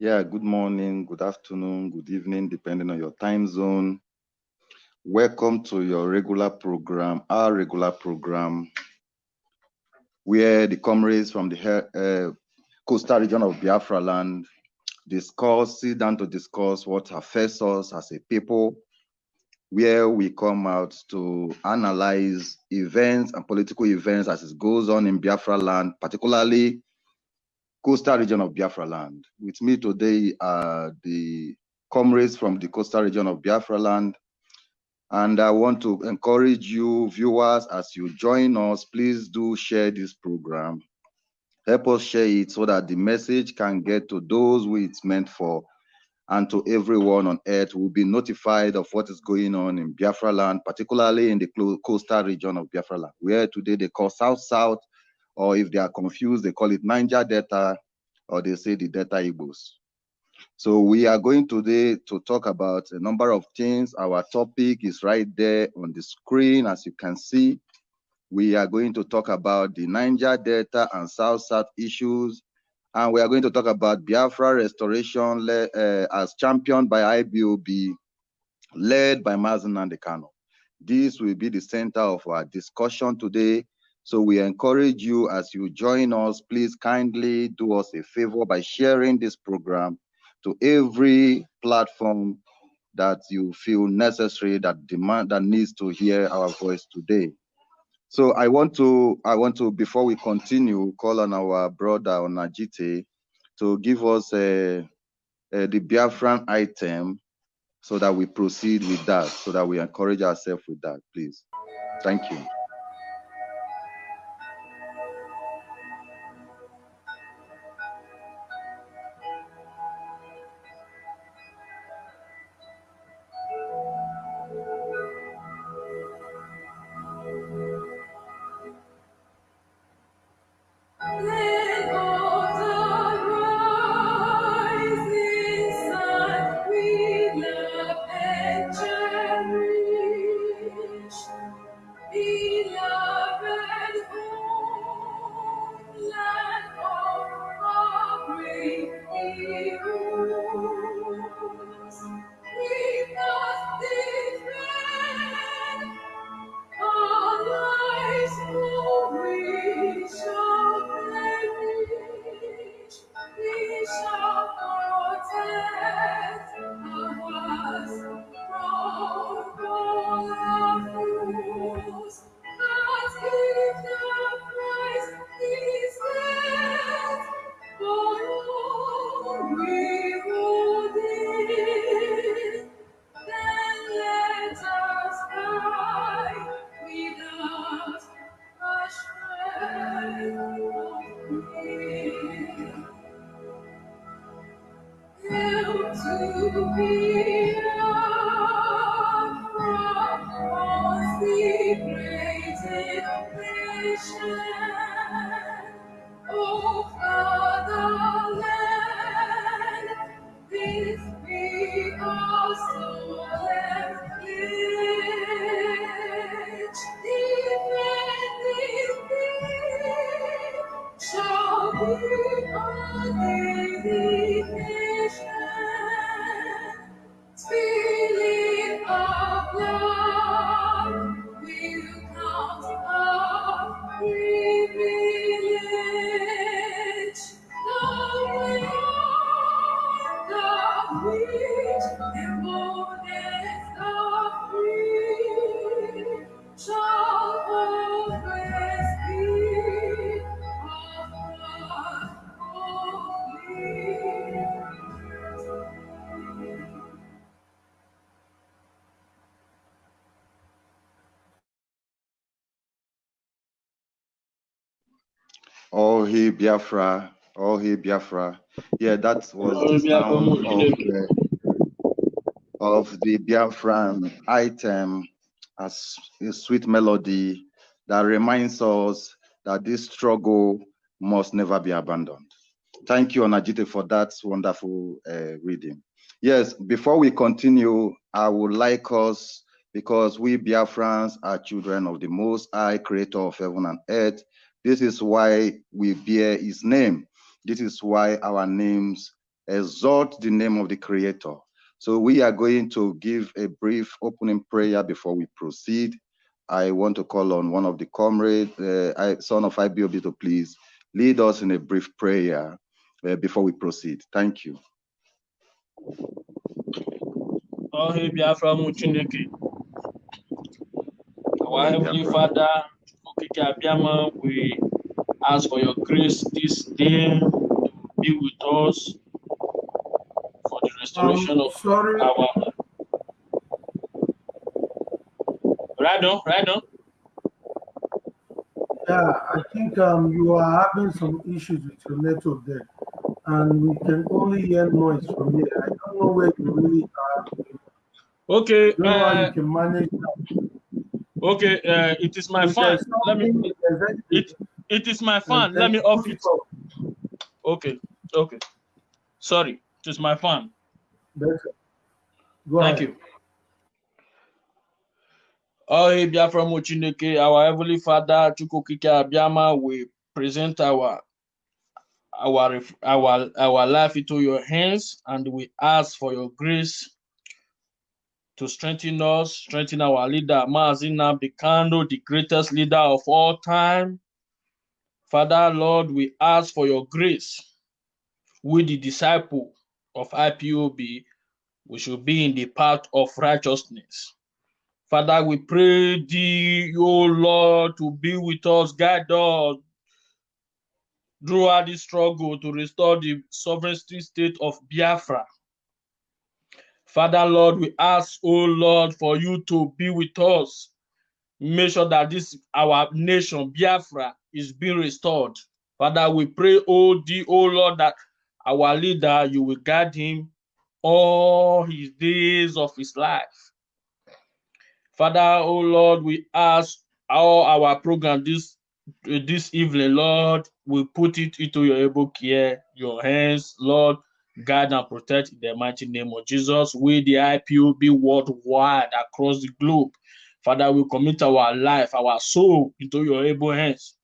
Yeah, good morning, good afternoon, good evening, depending on your time zone. Welcome to your regular program, our regular program, where the comrades from the uh, coastal region of Biafra land discuss, sit down to discuss what affects us as a people, where we come out to analyze events and political events as it goes on in Biafra land, particularly coastal region of Biafra land. With me today are the comrades from the coastal region of Biafra land. And I want to encourage you viewers as you join us, please do share this program. Help us share it so that the message can get to those who it's meant for and to everyone on earth who will be notified of what is going on in Biafra land, particularly in the coastal region of Biafra land, where today they call South-South or if they are confused, they call it Niger Delta, or they say the Delta Igbos. So we are going today to talk about a number of things. Our topic is right there on the screen, as you can see. We are going to talk about the Niger Delta and South-South issues, and we are going to talk about Biafra restoration uh, as championed by IPOB, led by Mazi Nnamdi Kanu. This will be the center of our discussion today so we encourage you as you join us, please kindly do us a favor by sharing this program to every platform that you feel necessary that demand that needs to hear our voice today. So I want to I want to before we continue call on our brother Onajite to give us a, a the Biafran item so that we proceed with that so that we encourage ourselves with that please. Thank you. Biafra, oh, he Biafra. Yeah, that was the sound of the, of the Biafran item as a sweet melody that reminds us that this struggle must never be abandoned. Thank you, Onajite, for that wonderful uh, reading. Yes, before we continue, I would like us, because we Biafrans are children of the Most High Creator of heaven and earth, this is why we bear his name. This is why our names exalt the name of the Creator. So we are going to give a brief opening prayer before we proceed. I want to call on one of the comrades, uh, son of IPOB, to please lead us in a brief prayer uh, before we proceed. Thank you. Oh, hey, Biafra Muchineke. Our Heavenly Father, we ask for your grace this day to be with us for the restoration Um, of sorry, our. Right on, right on. yeah, I think um, you are having some issues with your network there, and we can only hear noise from here. I don't know where you really are. Okay, don't know uh, you can manage that. Okay. Uh, it is my fan. Let me. something- there's anything, It it is my fan. Let me off it. Okay, okay. Sorry, it is my fan. Thank you. Oh, hey, Biafra Chineke, our Heavenly Father, Chukukike Abiyama, we present our our our our life into your hands, and we ask for your grace to strengthen us, strengthen our leader, Mazi Nnamdi Kanu, the greatest leader of all time. Father, Lord, we ask for your grace. We, the disciple of IPOB, we should be in the path of righteousness. Father, we pray thee, O Lord, to be with us, guide us throughout this struggle to restore the sovereignty state of Biafra. Father, Lord, we ask, O Lord, for you to be with us. Make sure that this our nation, Biafra, is being restored. Father, we pray, O thee, O Lord, that our leader, you will guide him all his days of his life. Father, oh Lord, we ask all our program this this evening, Lord, we put it into your able care, your hands, Lord, guide and protect in the mighty name of Jesus. We, the IPOB worldwide across the globe, Father, we commit our life, our soul into your able hands.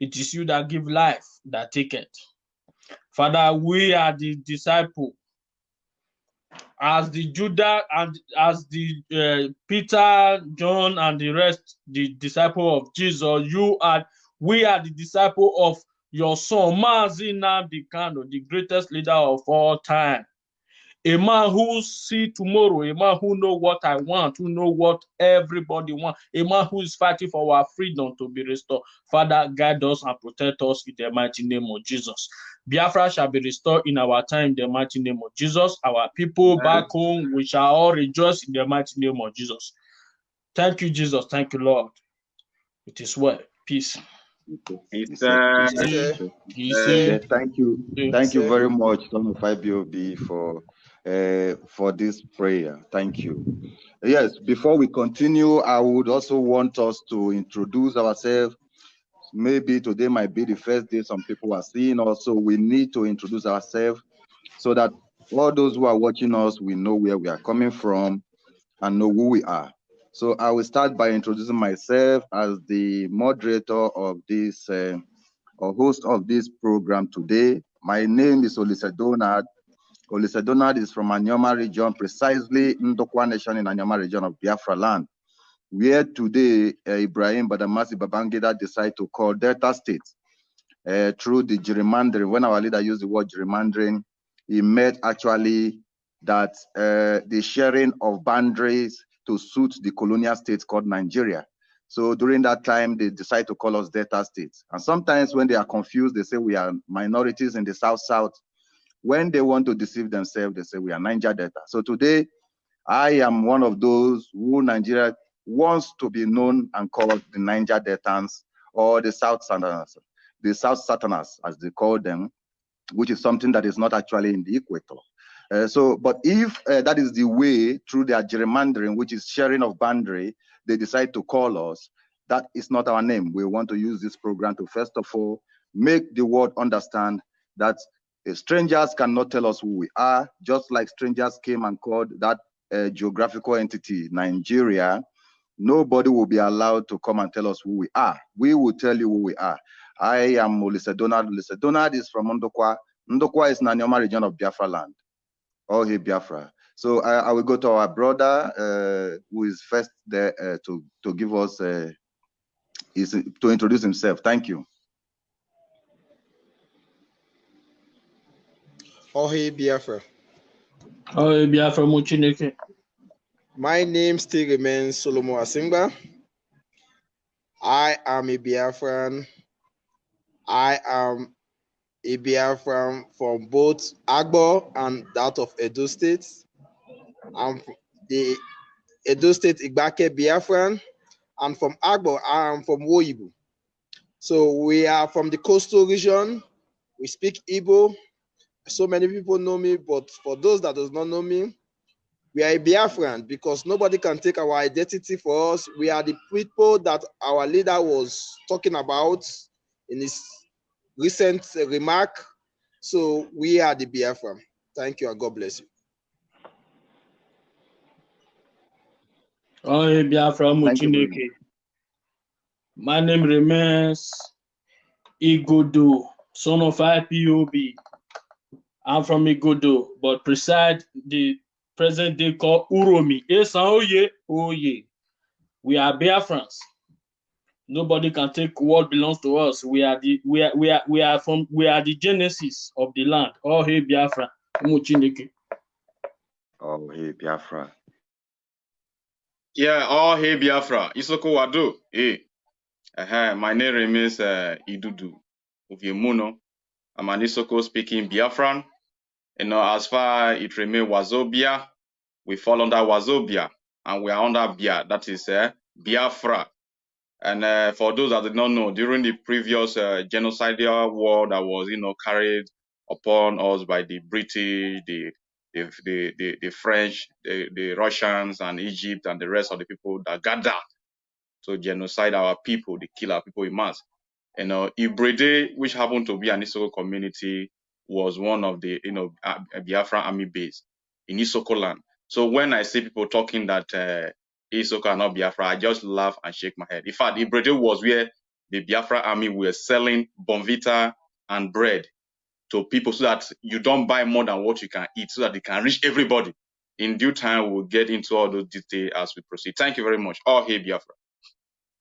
It is you that give life, that take it. Father, we are the disciple as the Judah and as the uh, Peter, John, and the rest, the disciple of Jesus, you are we are the disciple of your son, Mazi Nnamdi Kanu, the greatest leader of all time. A man who see tomorrow, a man who know what I want, who know what everybody want, a man who is fighting for our freedom to be restored. Father, guide us and protect us in the mighty name of Jesus. Biafra shall be restored in our time in the mighty name of Jesus. Our people back home, we shall all rejoice in the mighty name of Jesus. Thank you, Jesus. Thank you, Lord. It is well. Peace. It's, uh, it's, Peace. Peace. yeah, thank you. Thank you very much, son of IPOB, for uh, for this prayer. Thank you. Yes, before we continue, I would also want us to introduce ourselves. Maybe today might be the first day some people are seeing us, so we need to introduce ourselves so that all those who are watching us, we know where we are coming from and know who we are. So I will start by introducing myself as the moderator of this uh, or host of this program today. My name is Olise Donald. Olise Donald is from Anioma region, precisely Ndokwa Nation in Anioma region of Biafra land, where today uh, Ibrahim Badamasi Babangida decided to call Delta State uh, through the gerrymandering. When our leader used the word gerrymandering, he meant actually that uh, the sharing of boundaries to suit the colonial state called Nigeria. So during that time, they decide to call us Delta states. And sometimes when they are confused, they say we are minorities in the South-South. When they want to deceive themselves, they say we are Niger Delta. So today, I am one of those who Nigeria wants to be known and called the Niger Deltans or the South Southerners, the South Southerners, as they call them, which is something that is not actually in the equator. Uh, so, but if uh, that is the way through their gerrymandering, which is sharing of boundary, they decide to call us, that is not our name. We want to use this program to first of all make the world understand that uh, strangers cannot tell us who we are, just like strangers came and called that uh, geographical entity, Nigeria. Nobody will be allowed to come and tell us who we are. We will tell you who we are. I am Olise Donald. Olise Donald is from Ondokwa Ndokwa is Nanyoma region of Biafra land. All here Biafra. So I, I, will go to our brother uh, who is first there uh, to to give us uh, his, to introduce himself. Thank you. Ohe Biafra. Ohe Biafra Muchineke. My name still remains Solomon Asimba. I am a Biafran. I am a Biafran from both Agbor and that of Edo State. I'm the Edo State Igbake Biafran, and from Agbor, I am from Woibu. So we are from the coastal region. We speak Igbo. So many people know me, but for those that does not know me, we are Biafran because nobody can take our identity for us. We are the people that our leader was talking about in his recent remark. So we are the Biafran. Thank you and God bless you. Oh, Biafra Muchineke. My name remains Igodo, son of IPOB. I'm from Igodo, but preside the present day called Uromi. Esan oh Oye. Oh, we are Biafrans. Nobody can take what belongs to us. We are the we are we are we are from we are the genesis of the land. Oh hey Biafra. Oh hey Biafra. Yeah, oh hey Biafra. Isoko Wado. Hey. Uh-huh. My name remains uh, Idudu Uviemuno. I'm an Isoko speaking Biafran. You know, as far it remains Wazobia, we fall under Wazobia and we are under Bia, that is uh, Biafra. And uh, for those that did not know, during the previous uh, genocidal war that was, you know, carried upon us by the British, the the, the, the, the French, the, the Russians, and Egypt, and the rest of the people that gathered to genocide our people, they kill our people in mass. You know, Ibrede, which happened to be an Isoko community, was one of the, you know, Biafra army base in Isoko land. So when I see people talking that uh, Isoko are not Biafra, I just laugh and shake my head. In fact, the Ibrede was where the Biafra army were selling Bournvita and bread to people so that you don't buy more than what you can eat so that they can reach everybody. In due time, we'll get into all those details as we proceed. Thank you very much. All hey Biafra.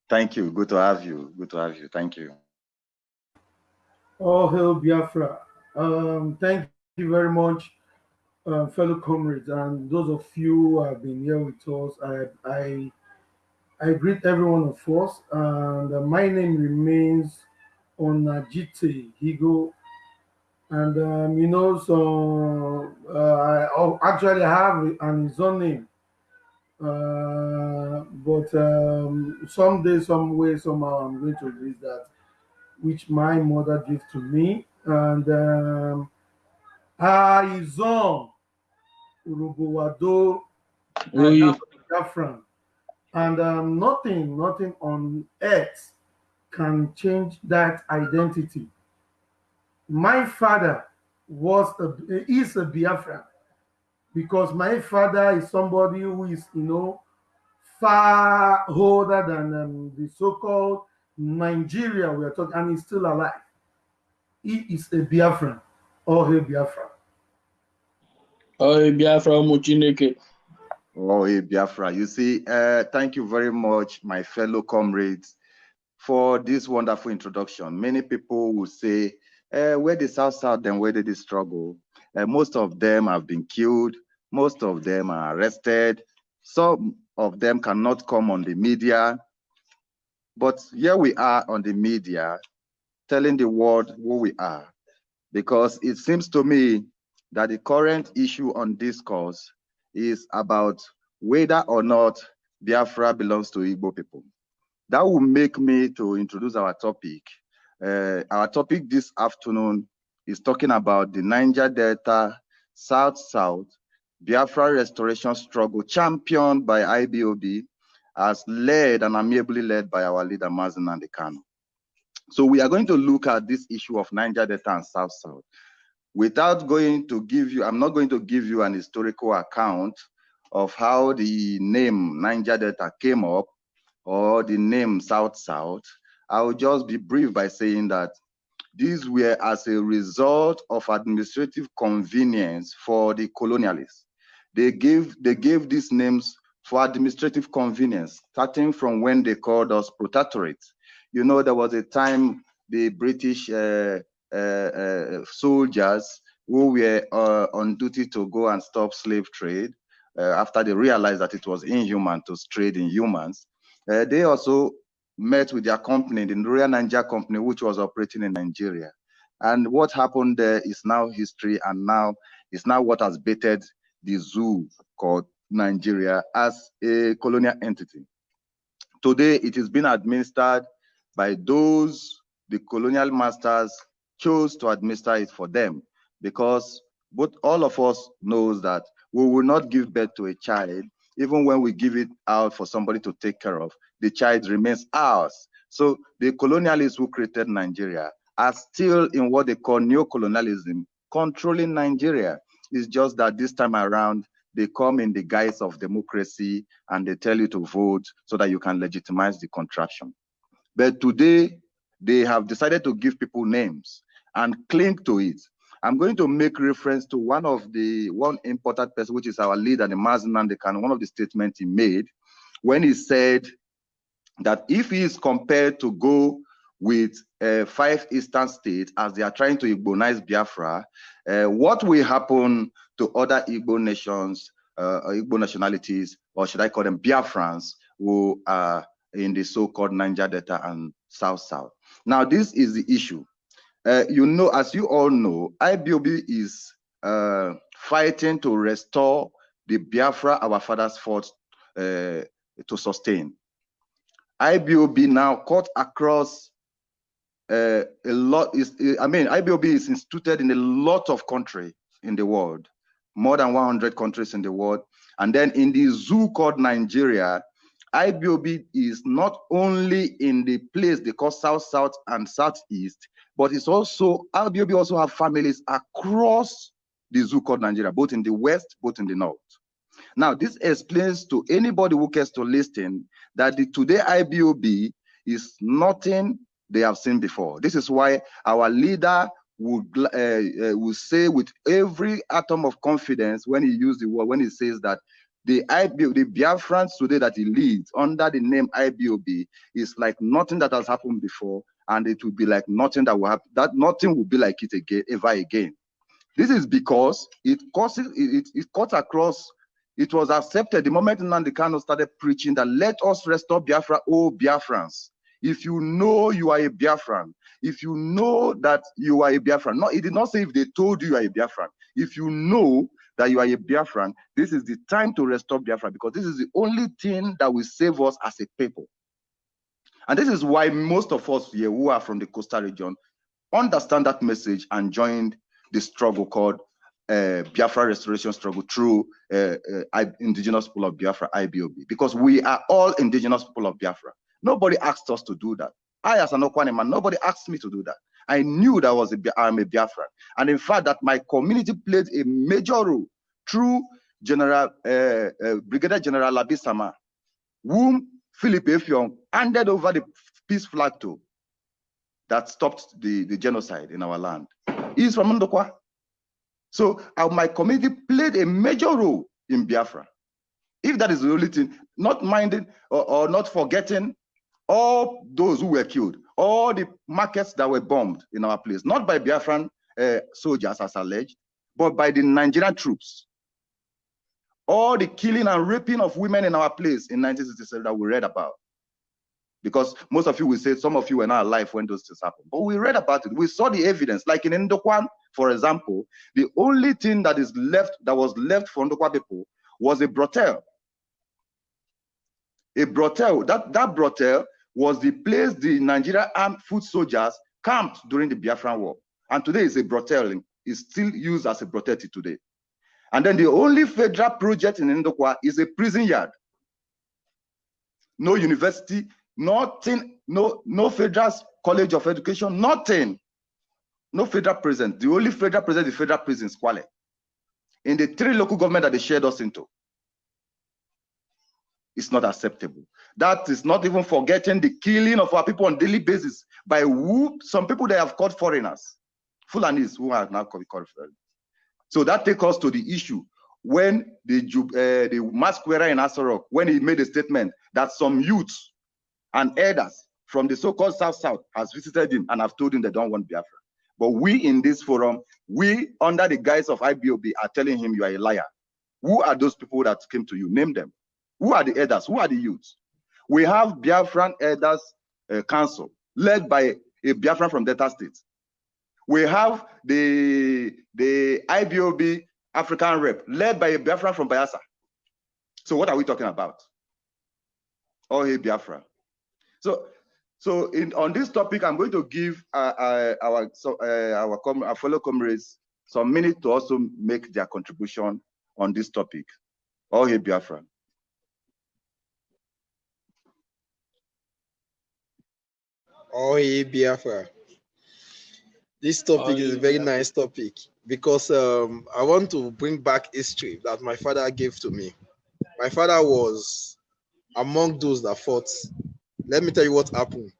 Thank you. Good to have you. Good to have you. Thank you. All hail Biafra. Um, thank you very much, uh, fellow comrades, and those of you who have been here with us. I I, I greet everyone of us, and uh, my name remains Onajite Higo. And um, you know, so uh, I actually have an his own name. Uh, but um, someday, some way, somehow, I'm going to release that, which my mother gave to me. And um, Aizon Urubowado Biafran. And um, nothing, nothing on earth can change that identity. My father was a, is a Biafran because my father is somebody who is, you know, far older than um, the so-called Nigeria we are talking, and he's still alive. He is a Biafran, or a Biafra. Oh, Biafra Muchineke. Oh, a Biafra. You see, uh, thank you very much, my fellow comrades, for this wonderful introduction. Many people will say, uh, where the South South, then where did they struggle? Uh, most of them have been killed. Most of them are arrested. Some of them cannot come on the media. But here we are on the media telling the world who we are. Because it seems to me that the current issue on this course is about whether or not Biafra belongs to Igbo people. That will make me to introduce our topic. Uh, our topic this afternoon is talking about the Niger Delta South-South Biafra restoration struggle championed by IPOB as led and amiably led by our leader Mazi Nnamdi Kanu. So we are going to look at this issue of Niger Delta and South-South. Without going to give you, I'm not going to give you an historical account of how the name Niger Delta came up or the name South-South. I will just be brief by saying that these were as a result of administrative convenience for the colonialists. They gave they gave these names for administrative convenience, starting from when they called us protectorates. You know, there was a time the British uh, soldiers who were uh, on duty to go and stop slave trade uh, after they realized that it was inhuman to trade in humans. Uh, they also met with their company, the Royal Nigeria Company, which was operating in Nigeria. And what happened there is now history, and now is now what has baited the zoo called Nigeria as a colonial entity. Today, it is being administered by those the colonial masters chose to administer it for them because both all of us knows that we will not give birth to a child even when we give it out for somebody to take care of. The child remains ours. So the colonialists who created nigeria are still in what they call neo-colonialism controlling nigeria. It's just that this time around they come in the guise of democracy and they tell you to vote so that you can legitimize the contraction but today they have decided to give people names and cling to it. I'm going to make reference to one of the one important person, which is our leader, the Mazi Nnamdi Kanu, one of the statements he made when he said that if he is compared to go with uh, five eastern states as they are trying to Igbonize Biafra, uh, what will happen to other Igbo nations, uh, Igbo nationalities, or should I call them Biafrans, who are in the so-called Niger Delta and South South. Now, this is the issue. Uh, you know, as you all know, IPOB is uh, fighting to restore the Biafra our fathers fought uh, to sustain. IPOB now cut across uh, a lot. Is I mean, IPOB is instituted in a lot of countries in the world, more than 100 countries in the world. And then in the zoo called Nigeria, IPOB is not only in the place they call South, South, and Southeast, but it's also, IPOB also have families across the zoo called Nigeria, both in the West, both in the North. Now, this explains to anybody who cares to listen that the today IPOB is nothing they have seen before. This is why our leader would uh, uh, will say with every atom of confidence when he uses the word, when he says that the IBO, the Biafrans today that he leads under the name IPOB is like nothing that has happened before, and it will be like nothing that will happen. That nothing will be like it again, ever again. This is because it causes it, it, cuts across. It was accepted the moment Nnamdi Kanu started preaching that let us restore Biafra, oh Biafrans. If you know you are a Biafran, if you know that you are a Biafran, no, it did not say if they told you you are a Biafran. If you know that you are a Biafran, this is the time to restore Biafra because this is the only thing that will save us as a people. And this is why most of us here who are from the coastal region understand that message and joined the struggle called uh, Biafra restoration struggle through uh, uh, indigenous people of Biafra, IPOB, because we are all indigenous people of Biafra. Nobody asked us to do that. I, as an Okwane man, nobody asked me to do that. I knew that was a, I'm a Biafran. And in fact, that my community played a major role through General uh, uh, Brigadier General Labisama, whom Philip Effiong handed over the peace flag to that stopped the, the genocide in our land. He's from Ndokwa. So uh, my community played a major role in Biafra. If that is the only thing, not minding or, or not forgetting all those who were killed, all the markets that were bombed in our place, not by Biafran uh, soldiers as alleged, but by the Nigerian troops. All the killing and raping of women in our place in 1967 that we read about. Because most of you will say some of you were not alive when those things happened. But we read about it. We saw the evidence. Like in Ndokwan, for example, the only thing that is left that was left for Ndokwa people was a brothel. A brothel. That, that brothel was the place the Nigeria armed foot soldiers camped during the Biafran War. And today is a brothel. It's still used as a brothel today. And then the only federal project in Ndokwa is a prison yard. No university, nothing, no, no federal college of education, nothing. No federal prison. The only federal prison is the federal prison, Squale. In the three local government that they shared us into. It's not acceptable. That is not even forgetting the killing of our people on daily basis by who some people they have called foreigners, Fulanis who are now called foreigners. So that takes us to the issue when the uh, the masquerader in Aso Rock, when he made a statement that some youths and elders from the so-called South South has visited him and have told him they don't want Biafra. But we in this forum, we under the guise of IPOB are telling him you are a liar. Who are those people that came to you? Name them. Who are the elders? Who are the youths? We have Biafran Elders uh, Council led by a Biafran from Delta State. We have the, the IPOB African rep led by a Biafran from Bayelsa. So what are we talking about? Oh, hey, Biafra. So, so in, on this topic, I'm going to give uh, uh, our so, uh, our, our fellow comrades some minutes to also make their contribution on this topic. Oh, hey, Biafra. Oh, hey, Biafra. This topic oh, is a very Biafra. nice topic because um, I want to bring back history that my father gave to me. My father was among those that fought. Let me tell you what happened.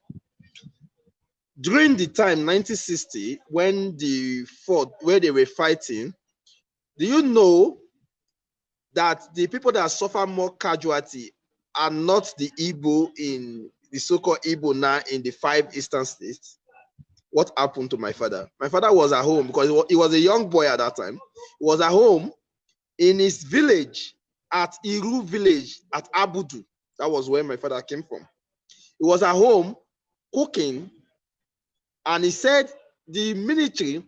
During the time 1960, when the fought, where they were fighting, do you know that the people that suffer more casualty are not the Igbo in the so-called Igbo now in the five eastern states. What happened to my father? My father was at home because he was a young boy at that time. He was at home in his village at Iru village at Abudu. That was where my father came from. He was at home cooking and he said the military,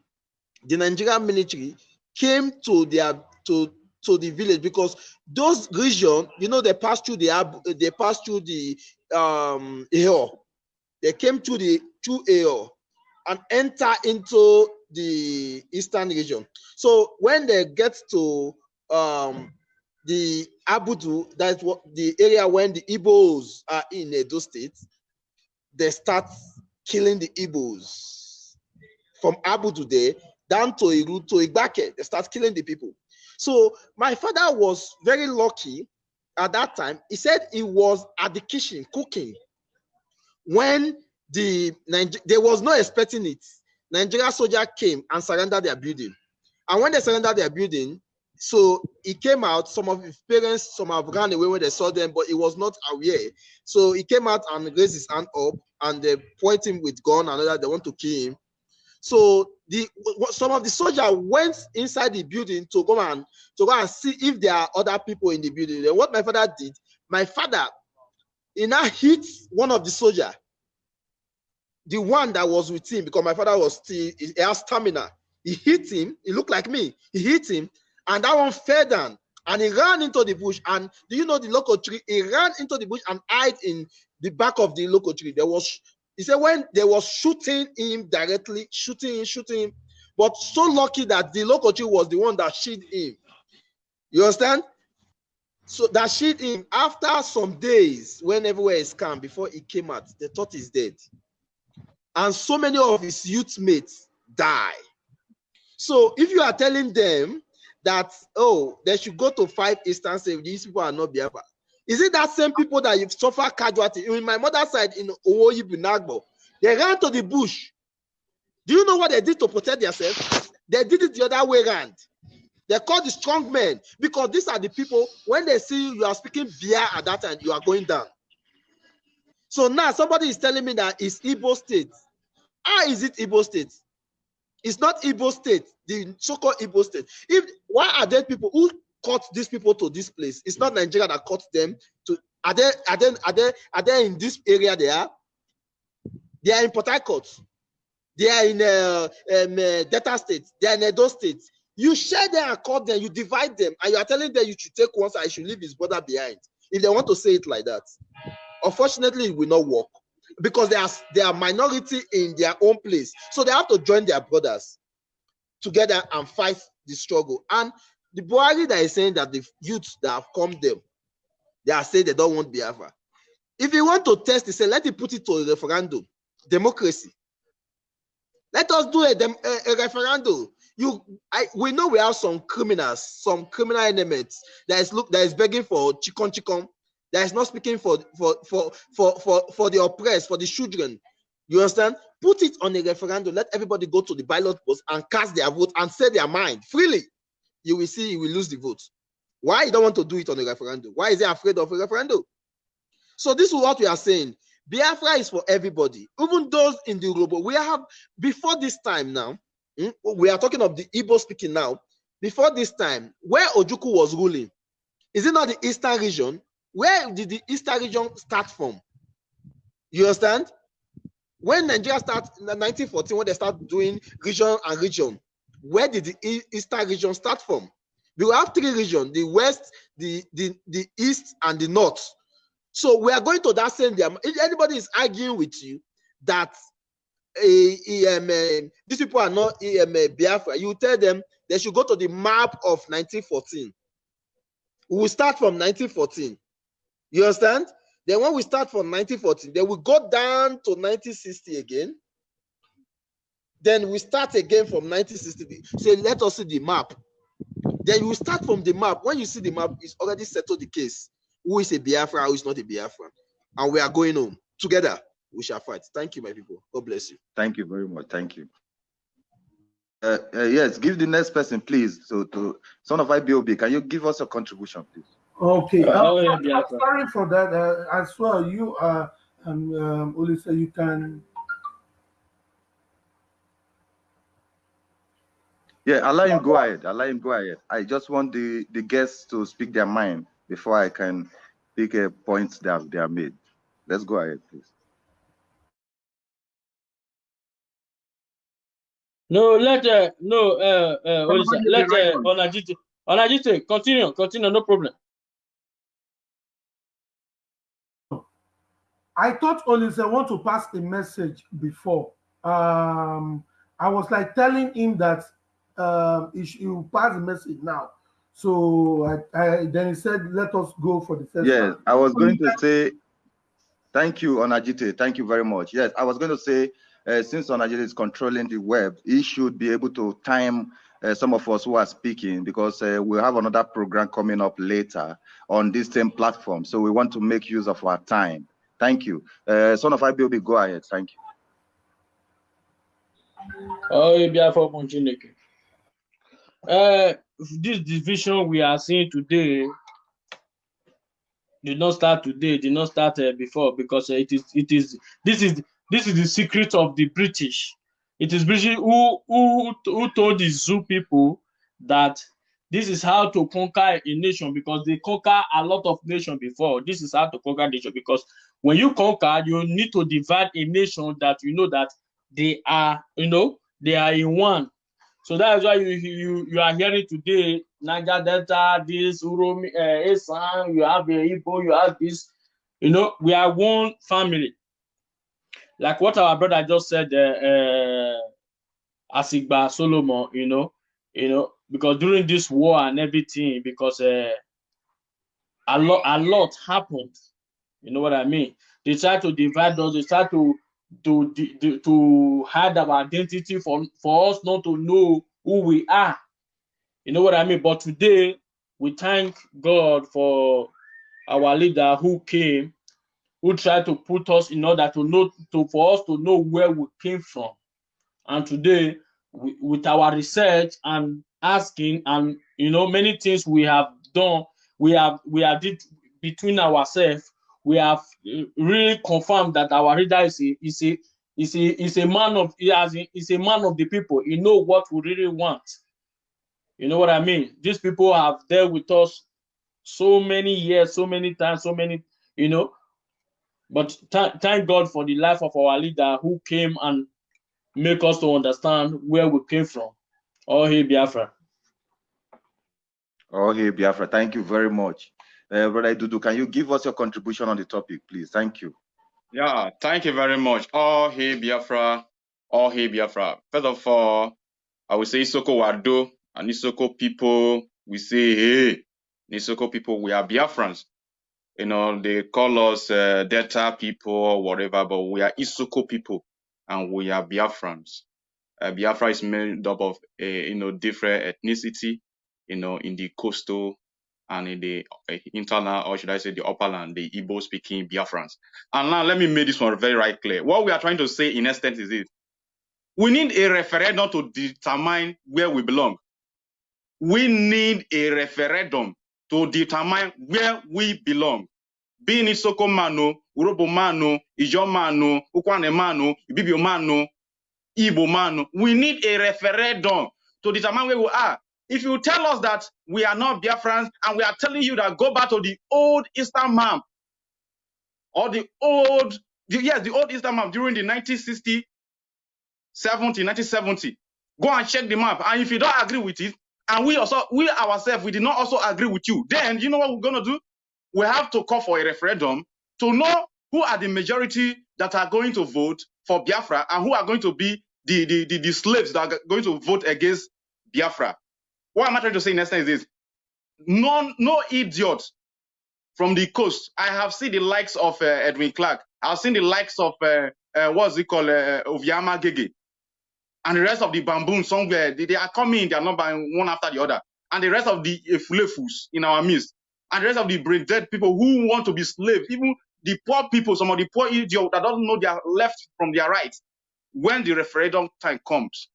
the Nigerian military came to their to to the village because those region, you know, they passed through the they passed through the um hill. They came to the to hill and enter into the eastern region. So when they get to um the Abudu, that's what the area when the Igbos are in Edo State, they start killing the Igbos from Abudu there down to Iru to Igbake. They start killing the people. So my father was very lucky at that time. He said he was at the kitchen cooking when the they was not expecting it. Nigeria soldier came and surrendered their building. And when they surrendered their building, so he came out. Some of his parents, some have ran away when they saw them, but he was not aware. So he came out and raised his hand up, and they point him with gun and other. They want to kill him. So the some of the soldiers went inside the building to go and to go and see if there are other people in the building. Then what my father did, my father, he now hit one of the soldier, the one that was with him, because my father was still he has stamina. He hit him. He looked like me. He hit him, and that one fell down. And he ran into the bush. And do you know the local tree? He ran into the bush and hid in the back of the local tree. There was he said when they was shooting him directly, shooting him, shooting him, but so lucky that the local tree was the one that shot him. You understand? So that shot him after some days, when everywhere is calm, before he came out, they thought he's dead. And so many of his youth mates die. So if you are telling them that, oh, they should go to five instances, these people are not Biafra, is it that same people that you've suffered casualty? In my mother's side in Owoyi Nagbo, they ran to the bush. Do you know what they did to protect themselves? They did it the other way around. They called the strong men because these are the people, when they see you, you are speaking beer at that time, you are going down. So now somebody is telling me that it's Igbo state. How is it Igbo state? It's not Igbo state, the so-called Igbo state. If why are there people who caught these people to this place. It's not Nigeria that caught them to. Are they? Are they? Are they? Are they in this area? They are. They are in Port Harcourt. They are in uh, um, uh, Delta State. They are in Edo State. You share them and call them. You divide them, and you are telling them you should take one side. I should leave his brother behind. If they want to say it like that, unfortunately, it will not work because they are they are minority in their own place. So they have to join their brothers together and fight the struggle. And the Buhari that is saying that the youths that have come them, they are saying they don't want Biafra. If you want to test it, say let it put it to a referendum, democracy. Let us do a, a, a referendum. You, I, we know we have some criminals, some criminal elements that is look that is begging for chikon chikon, that is not speaking for for for for for for the oppressed, for the children. You understand? Put it on a referendum. Let everybody go to the ballot post and cast their vote and say their mind freely. You will see you will lose the vote. Why you don't want to do it on a referendum? Why is he afraid of a referendum? So this is what we are saying. Biafra is for everybody, even those in the Robo. We have before this time now. hmm, We are talking of the Igbo speaking now. Before this time, where Ojukwu was ruling, is it not the Eastern region? Where did the Eastern region start from? You understand? When Nigeria started in 1914, when they start doing region and region, where did the Eastern region start from? We have three regions: the West, the, the, the East, and the North. So we are going to that same If anybody is arguing with you that uh, um, uh, these people are not um, uh, Biafra, you tell them they should go to the map of 1914. We will start from 1914. You understand? Then when we start from 1914, then we go down to 1960 again. Then we start again from 1960. Say, let us see the map. Then you start from the map. When you see the map, it's already settled the case. Who is a Biafra, who is not a Biafra. And we are going home. Together, we shall fight. Thank you, my people. God bless you. Thank you very much. Thank you. Uh, uh, yes, give the next person, please. So, to son of IPOB, can you give us a contribution, please? Okay. Uh, uh, oh, yeah, I'm Biafra. sorry for that. Uh, as well, you uh, um, um, Ulisa, you can. Yeah, allow him go ahead. Allow him go ahead. I just want the the guests to speak their mind before I can pick a points that they are made. Let's go ahead, please. No, let uh, no uh, uh, what is that? Somebody let be right uh. Onajite Onajite continue, continue, no problem. I thought Olise want to pass a message before. Um, I was like telling him that um, he will pass the message now. So I, I then he said, "Let us go for the first Yes, round." I was going to say thank you, Onajite. Thank you very much. Yes, I was going to say uh, since Onajite is controlling the web, he should be able to time uh, some of us who are speaking because uh, we have another program coming up later on this same platform. So we want to make use of our time. Thank you. Uh, son of IPOB, go ahead. Thank you. Oh. Uh, this division we are seeing today did not start today, did not start uh, before because uh, it is it is this is this is the secret of the British. It is British who who who told the Zoo people that this is how to conquer a nation because they conquer a lot of nation before. This is how to conquer nation because when you conquer, you need to divide a nation that you know that they are you know they are in one. So that is why you you you are hearing today Niger Delta, this Uromi, uh, Esan, you have the Igbo, you have this. You know, we are one family. Like what our brother just said, uh, uh, Asigba Solomon. You know, you know, because during this war and everything, because uh, a lot a lot happened. You know what I mean? They try to divide us. They try to to to, hide our identity for for us not to know who we are. You know what I mean? But today we thank God for our leader who came, who tried to put us in order to know to for us to know where we came from. And today, we, with our research and asking, and you know, many things we have done, we have we have did between ourselves, we have uh, really confirmed that our leader is a is a is a is a man of he has a, is a man of the people. He know what we really want. You know what I mean? These people have dealt with us so many years, so many times, so many, you know. But th- thank God for the life of our leader who came and make us to understand where we came from. Oh, hey, Biafra. Oh, hey, Biafra. Thank you very much. Uh, Brother Dudu, can you give us your contribution on the topic, please? Thank you. Yeah, thank you very much. Oh, hey, Biafra. Oh, hey, Biafra. First of all, I will say Isoko Wado and Isoko people, we say, hey, Isoko people, we are Biafrans. You know, they call us uh, Delta people or whatever, but we are Isoko people and we are Biafrans. Uh, Biafra is made up of, uh, you know, different ethnicity, you know, in the coastal and in the uh, internal, or should I say the upper land, the Igbo speaking Biafrans. And now let me make this one very, right clear. What we are trying to say in essence is this. We need a referendum to determine where we belong. We need a referendum to determine where we belong. Being Isoko Mano, Urobo Mano, Ijo Mano, Ukwane Mano, Ibibio Mano, Igbo Mano. We need a referendum to determine where we are. If you tell us that we are not Biafrans and we are telling you that go back to the old Eastern map or the old, the, yes, the old Eastern map during the 1960, 70, 1970, go and check the map. And if you don't agree with it, and we also, we ourselves, we did not also agree with you, then you know what we're going to do? We have to call for a referendum to know who are the majority that are going to vote for Biafra and who are going to be the, the, the, the slaves that are going to vote against Biafra. What am I trying to say in essence is no, no idiot from the coast. I have seen the likes of uh, Edwin Clark. I've seen the likes of uh, uh, what's it called, uh, Gege, and the rest of the bamboon somewhere. They, they are coming. They are buying one after the other, and the rest of the Efulefus in our midst, and the rest of the brain dead people who want to be slaves, even the poor people, some of the poor idiots that don't know their left from their right. When the referendum time comes,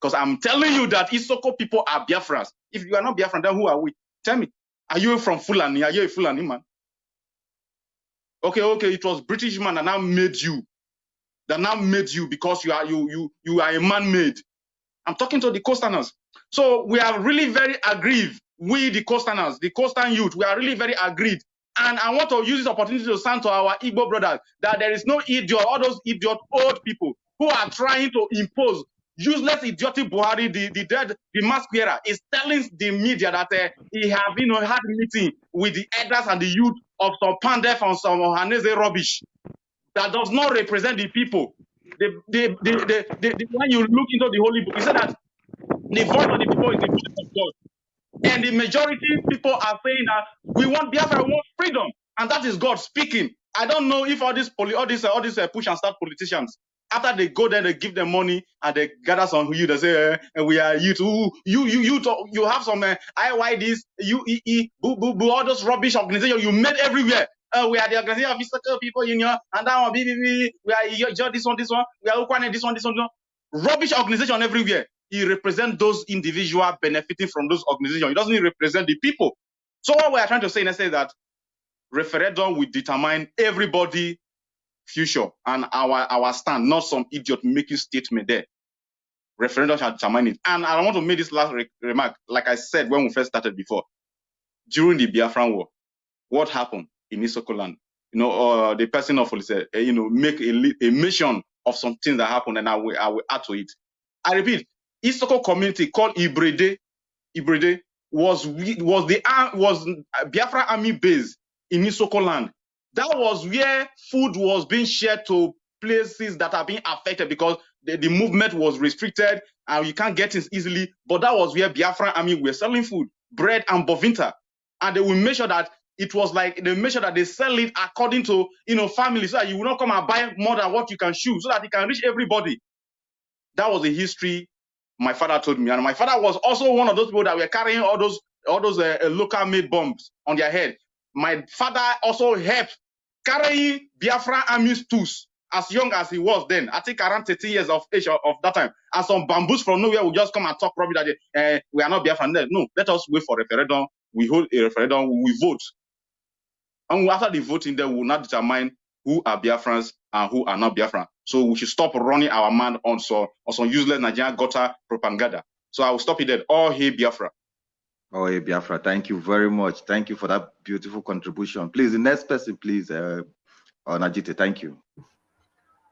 because I'm telling you that Isoko people are Biafrans. If you are not Biafran, then who are we? Tell me. Are you from Fulani? Are you a Fulani man? Okay, okay, it was British man that now made you. That now made you because you are you you you are a man-made. I'm talking to the coasterners. So we are really very aggrieved. We the coasterners, the coastal youth, we are really very aggrieved. And I want to use this opportunity to sound to our Igbo brothers that there is no idiot, all those idiot old people who are trying to impose useless idiotic Buhari, the, the dead, the masquerader, is telling the media that uh, he have you know had meeting with the elders and the youth of some Pandef and some Hanese rubbish that does not represent the people. The, the, the, the, when you look into the holy book, he said that the voice of the people is the voice of God. And the majority people are saying that we want Biafra, we want freedom, and that is God speaking. I don't know if all these all these all these uh, push and start politicians after they go there, they give them money and they gather some who you. They say, eh, and we are you too. You you you talk, you have some uh, IYDs, UEE, boo boo boo, all those rubbish organizations you made everywhere. Uh, we are the organization of physical people union, and that one, BBB, we are you, this one, this one, we are Ukwuani, this one, this one, this one. Rubbish organization everywhere. He represents those individuals benefiting from those organizations. He doesn't represent the people. So what we are trying to say is that referendum will determine everybody future and our our stand, not some idiot making statement there. Referendum shall determine it. And I want to make this last re remark. Like I said when we first started before, during the Biafran War, what happened in Isoko land? You know, uh, the person of said, uh, you know, make a, a mention of some things that happened, and I will I will add to it. I repeat, Isoko community called Ibrede, Ibrede was was the was Biafra army base in Isoko land that was where food was being shared to places that are being affected because the, the movement was restricted and you can't get it easily. But that was where Biafra army were selling food, bread and Bournvita. And they will make sure that it was like they make sure that they sell it according to you know family so that you will not come and buy more than what you can chew so that it can reach everybody. That was the history my father told me. And my father was also one of those people that were carrying all those all those uh, local made bombs on their head my father also helped carrying Biafra army's tools as young as he was then. I think around 30 years of age of, that time. And some bamboos from nowhere will just come and talk rubbish that uh, we are not Biafran. No, let us wait for referendum. We hold a referendum. We vote. And after the voting, then we will not determine who are Biafrans and who are not Biafran. So we should stop running our mind on some, on some useless Nigerian gutter propaganda. So I will stop it there. All hey Biafra. Oh, Biafra, thank you very much. Thank you for that beautiful contribution. Please, the next person, please, uh, Najite, thank you.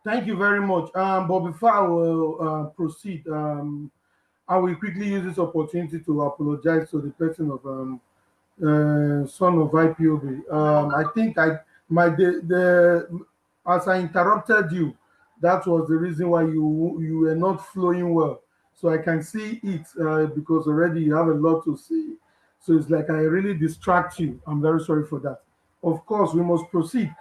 Thank you very much. Um, but before I will uh, proceed, um, I will quickly use this opportunity to apologize to the person of um, uh, son of IPOB. Um, I think I my the, the as I interrupted you, that was the reason why you you were not flowing well. So I can see it uh, because already you have a lot to see. So it's like I really distract you. I'm very sorry for that. Of course, we must proceed.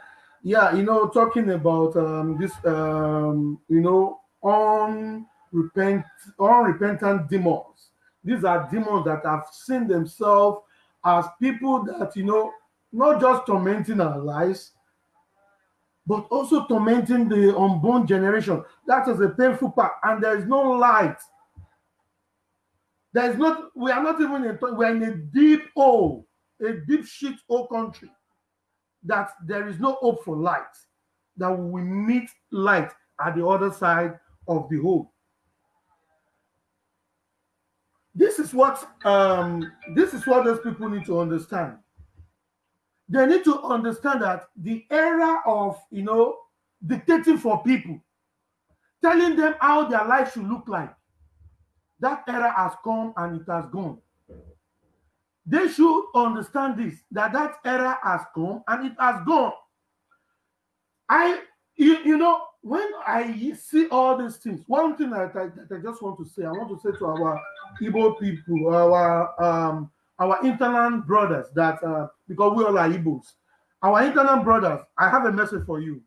Yeah, you know, talking about um, this, um, you know, unrepent, unrepentant demons. These are demons that have seen themselves as people that, you know, not just tormenting our lives, but also tormenting the unborn generation. That is a painful part, and there is no light. There is not, we are not even in, we are in a deep hole, a deep shit hole country, that there is no hope for light, that we meet light at the other side of the hole. This is what um, this is what those people need to understand they need to understand that the era of you know dictating for people telling them how their life should look like that era has come and it has gone they should understand this that that era has come and it has gone i you, you know when i see all these things one thing that I, that I just want to say i want to say to our Igbo people our um our internal brothers that uh, because we all are Igbos, our internal brothers, I have a message for you.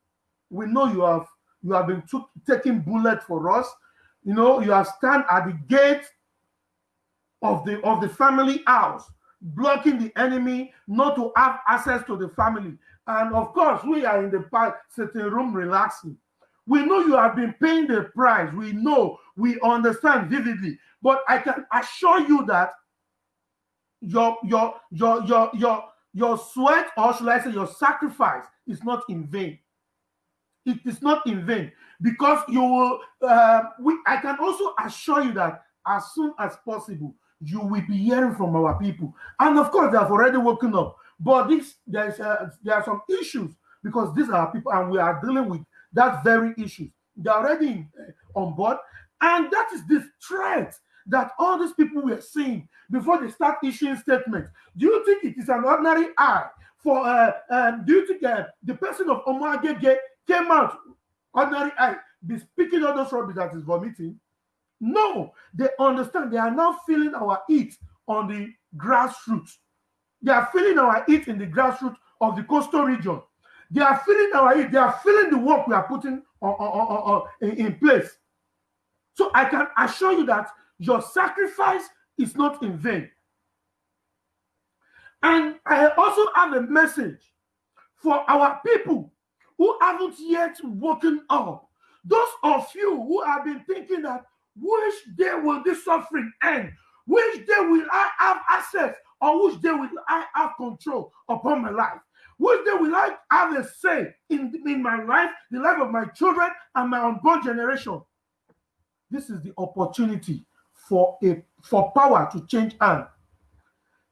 We know you have you have been took, taking bullet for us. You know you have stand at the gate of the of the family house, blocking the enemy not to have access to the family. And of course, we are in the sitting room relaxing. We know you have been paying the price. We know, we understand vividly. But I can assure you that your your your your your your sweat or should i say your sacrifice is not in vain it is not in vain. Because you will uh, we i can also assure you that as soon as possible you will be hearing from our people. And of course they have already woken up. But this there's uh, there are some issues because these are people and we are dealing with that very issues they're already uh, on board. And that is the threat that all these people were seeing before they start issuing statements. Do you think it is an ordinary eye for, uh, um, do you think uh, the person of Omo-Agege came out, ordinary eye, be speaking all those rubbish that is vomiting? No, they understand. They are now feeling our heat on the grassroots. They are feeling our heat in the grassroots of the coastal region. They are feeling our heat. They are feeling the work we are putting on, on, on, in, in place. So I can assure you that your sacrifice is not in vain. And I also have a message for our people who haven't yet woken up. Those of you who have been thinking that which day will this suffering end? Which day will I have access? Or which day will I have control upon my life? Which day will I have a say in, in my life, the life of my children, and my unborn generation? This is the opportunity for a for power to change hand.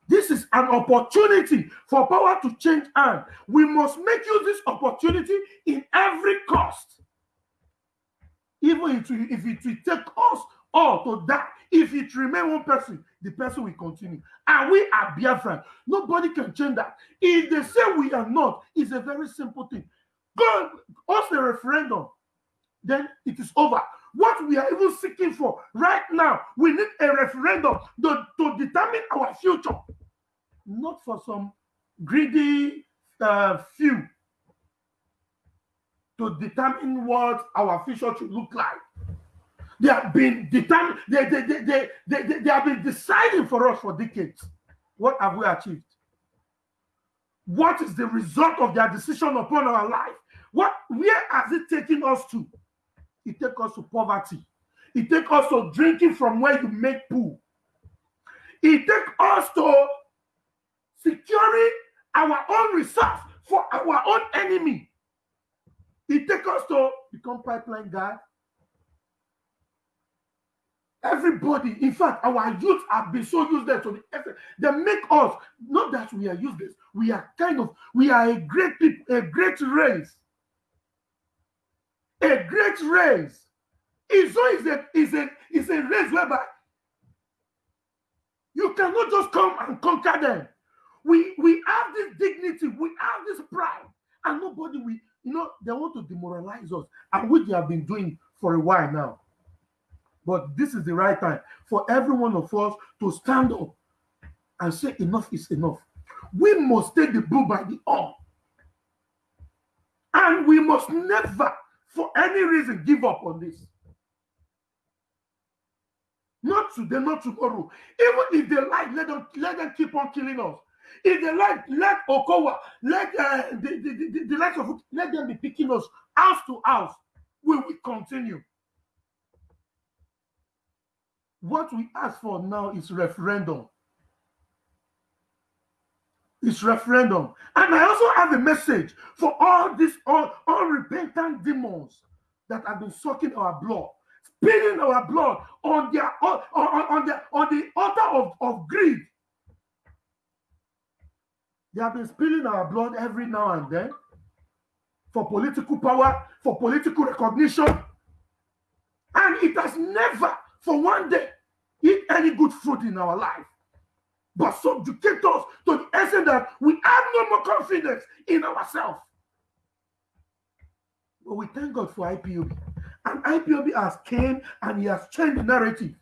This is an opportunity for power to change hand. We must make use this opportunity in every cost. Even if it, if it will take us all to die, if it remain one person, the person will continue. And we are Biafran. Nobody can change that. If they say we are not, it's a very simple thing. Go ask a referendum, then it is over. What we are even seeking for right now, we need a referendum to, to determine our future, not for some greedy uh, few to determine what our future should look like. They have been determined, they, they, they, they, they, they, they have been deciding for us for decades. What have we achieved? What is the result of their decision upon our life? What where has it taken us to? it takes us to poverty. It takes us to drinking from where you make pool. It takes us to securing our own reserves for our own enemy. It takes us to become pipeline guy. Everybody, in fact, our youth have been so useless to the effort. They make us not that we are useless. We are kind of we are a great people, a great race a great race. Israel is a, is a, is a race whereby you cannot just come and conquer them. We, we have this dignity, we have this pride, and nobody, we, you know, they want to demoralize us, and which they have been doing for a while now. But this is the right time for every one of us to stand up and say, enough is enough. We must take the bull by the arm, And we must never for any reason give up on this. Not today, not tomorrow. Even if they like, let them let them keep on killing us. If they like, let Okowa, let uh, the, the, the, the likes of let them be picking us house to house. We will continue. What we ask for now is referendum. It's referendum. And I also have a message for all these all unrepentant demons that have been sucking our blood, spilling our blood on their on, on, on the on the altar of, of greed. They have been spilling our blood every now and then for political power, for political recognition. And it has never, for one day, eat any good fruit in our life, but subjugate us to the extent that we have no more confidence in ourselves. But we thank God for IPOB. And IPOB has came and he has changed the narrative.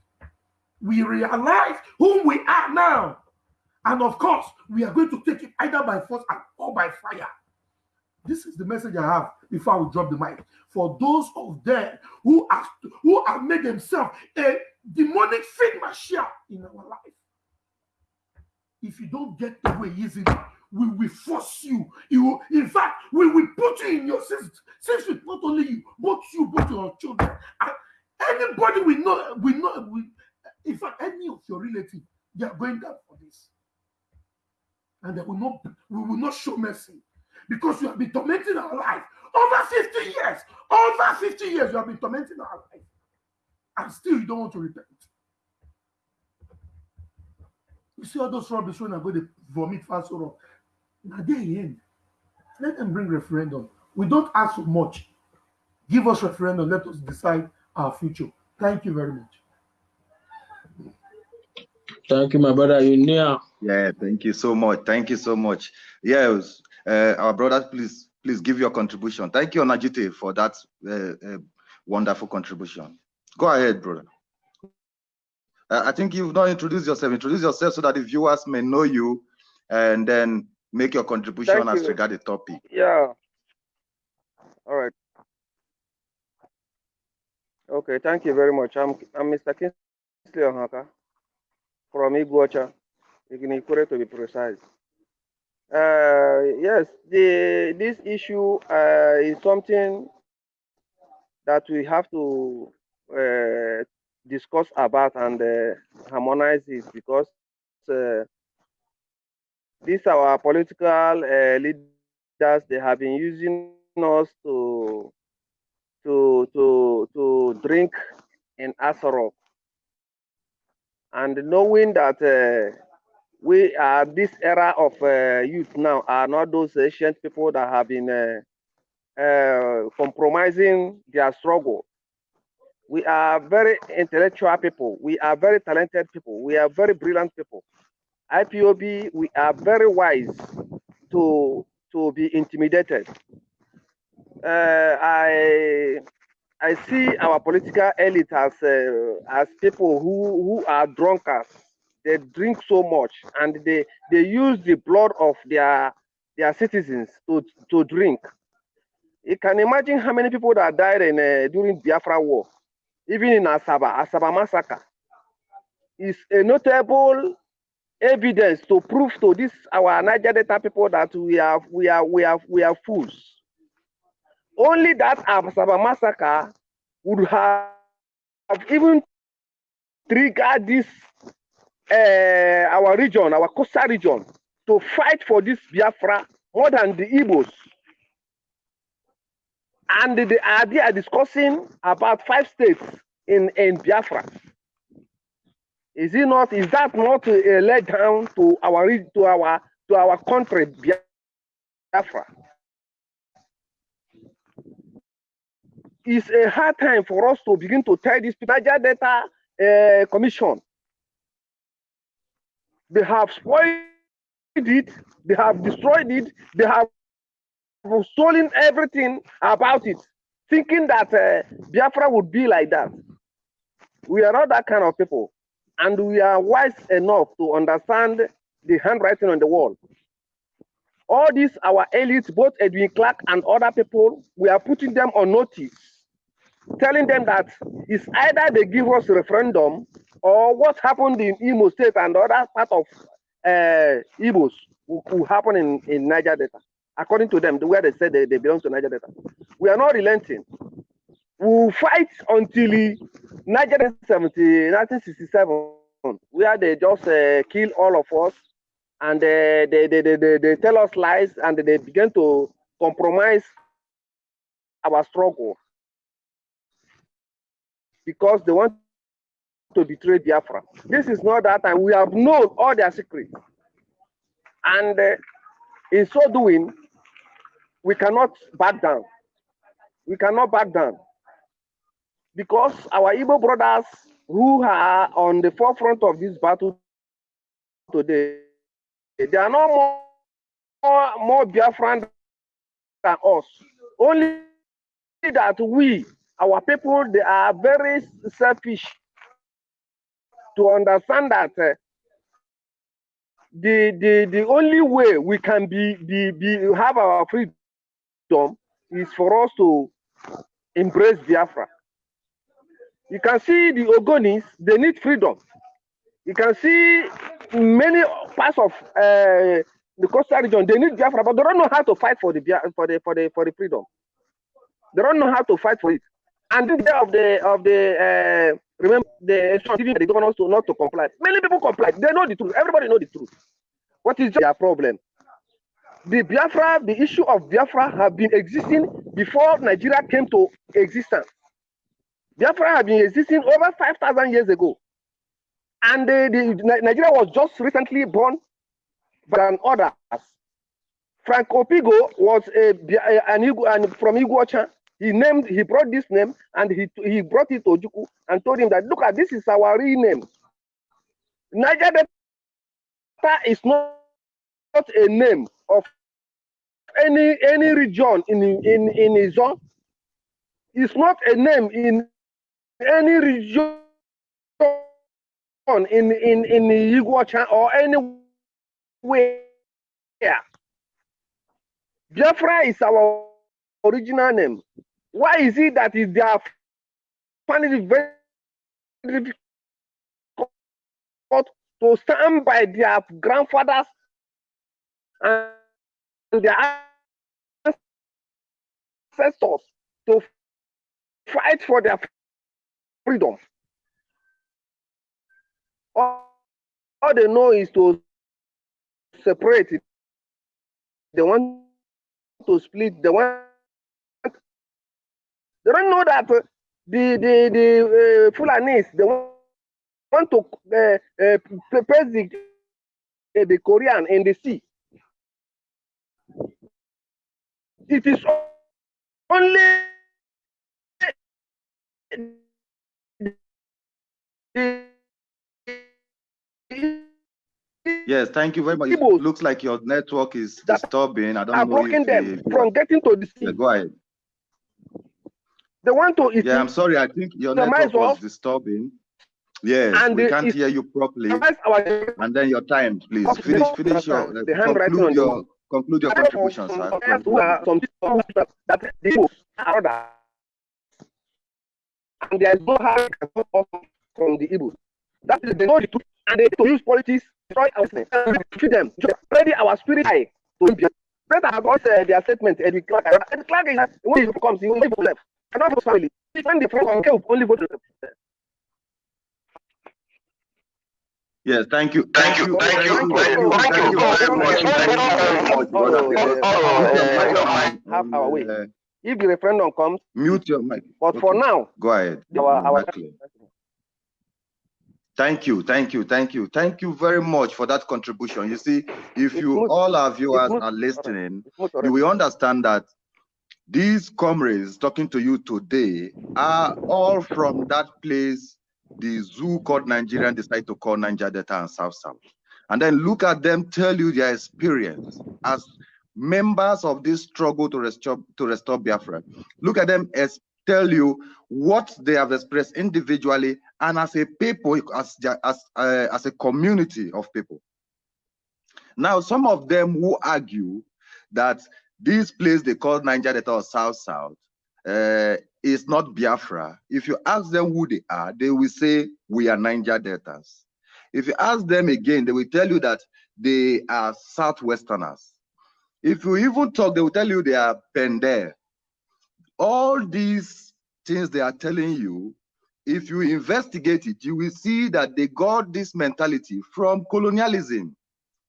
We realize whom we are now. And of course, we are going to take it either by force or by fire. This is the message I have before I will drop the mic. For those of them who have who have made themselves a demonic machine in our life. If you don't get away easily, we will force you. You will, in fact, we will put you in your sins. Since not only you, both you, both your children, and anybody we know, we know, we, in fact, any of your relatives, they are going down for this. And they will not, we will not show mercy because you have been tormenting our life over 50 years. Over 50 years, you have been tormenting our life. And still, you don't want to repent. You see all those rubbish when I go to vomit fast or now they end. Let them bring referendum. We don't ask for much. Give us referendum. Let us decide our future. Thank you very much. Thank you, my brother. You near. Yeah, thank you so much. Thank you so much. Yes, uh, our brothers, please, please give your contribution. Thank you, Onajite, for that uh, uh, wonderful contribution. Go ahead, brother. Uh, I think you've not introduced yourself. Introduce yourself so that the viewers may know you, and then make your contribution Thank as you. regard the topic. Yeah. All right. Okay, thank you very much. I'm I'm Mr. Kingsley Ohaka from Iguacha, Ignikure to be precise. Uh, yes, the this issue uh, is something that we have to uh, discuss about and uh, harmonize it because uh, these our political uh, leaders. They have been using us to to to to drink in Asarok and knowing that uh, we are this era of uh, youth now are not those ancient people that have been uh, uh, compromising their struggle. We are very intellectual people. We are very talented people. We are very brilliant people. IPOB, we are very wise to to be intimidated. Uh, I I see our political elite as uh, as people who who are drunkards. They drink so much and they they use the blood of their their citizens to to drink. You can imagine how many people that died in uh, during Biafra war, even in Asaba, Asaba massacre. Is a notable evidence to prove to this our Niger Delta people that we are we are we are we are fools. Only that Asaba massacre would have even triggered this uh, our region, our coastal region, to fight for this Biafra more than the Igbos. And they are they are discussing about five states in, in Biafra. Is it not? Is that not a letdown to our to our to our country, Biafra? It's a hard time for us to begin to tell this Niger Delta uh, Commission. They have spoiled it. They have destroyed it. They have stolen everything about it, thinking that uh, Biafra would be like that. We are not that kind of people and we are wise enough to understand the handwriting on the wall. All these, our elites, both Edwin Clark and other people, we are putting them on notice, telling them that it's either they give us referendum or what happened in Imo State and other part of uh, Igbos will, will happen in, in Niger Delta. According to them, the where they said they, they belong to Niger Delta. We are not relenting. We will fight until Niger 70, 1967, where they just uh, kill all of us and uh, they, they, they, they, they tell us lies and they begin to compromise our struggle because they want to betray Biafra. This is not that time. We have known all their secrets. And uh, in so doing, we cannot back down. We cannot back down. Because our Igbo brothers who are on the forefront of this battle today, they are no more, more, more Biafran than us. Only that we, our people, they are very selfish to understand that uh, the, the, the only way we can be, be, be have our freedom is for us to embrace Biafra. You can see the Ogonis, they need freedom. You can see many parts of uh, the coastal region, they need Biafra, but they don't know how to fight for the for the for the for the freedom. They don't know how to fight for it. And the day of the of the uh, remember the giving the governors to not to comply. Many people comply. They know the truth. Everybody know the truth. What is their problem? The Biafra, the issue of Biafra have been existing before Nigeria came to existence. Biafra have been existing over 5,000 years ago. And the, the, Nigeria was just recently born by an order. Frank Opigo was a, an, and from Iguacha. He named, he brought this name and he, he brought it to Ojukwu and told him that, look at this is our real name. Niger Delta is not, not a name of any any region in in in his zone. It's not a name in any region in in in Iguacha or anywhere. Biafra is our original name. Why is it that is they are finding it very difficult to stand by their grandfathers and their ancestors to fight for their freedom? All, they know is to separate. They want to split. They want. They don't know that uh, the the the uh, Fulanis they want, want to uh, uh, place the uh, the Korean in the sea. It is only Yes, thank you very much. It looks like your network is disturbing. I don't are know blocking them from getting to the yeah, sea. go ahead. They want to Yeah, I'm sorry. I think your network was disturbing. Yes, and we the can't hear you properly. Our And then your time, please. Finish, finish your the handwriting conclude on your conclude your contribution, sir. Some who some people that that the Igbo are others. and there is no how you can come off from the Igbo. That is they know the truth and they to use politics destroy our business and defeat them. Just ready our spirit high to be. Better have uh, their statement. Eddie Clark. Eddie Clark is when he comes, he will vote left. And not his family. When the friends come, only vote left. Yes, thank you. Thank you, thank you, thank you, thank you very much. Thank you very much, brother. My God. have our way. If the referendum comes, mute your mic. but for Okay. now, Go ahead. our our. Thank you, thank you, thank you, thank you very much for that contribution. You see, if you all our viewers are listening, you will understand that these comrades talking to you today are all from that place the zoo called Nigerian decided to call Niger Delta and South South. And then look at them tell you their experience as members of this struggle to restore to restore Biafra. Look at them as tell you what they have expressed individually and as a people, as as uh, as a community of people. Now, some of them who argue that this place they call Niger Delta or South South uh, is not Biafra. If you ask them who they are, they will say we are Niger Deltas. If you ask them again, they will tell you that they are Southwesterners. If you even talk, they will tell you they are Pender. All these things they are telling you, if you investigate it, you will see that they got this mentality from colonialism,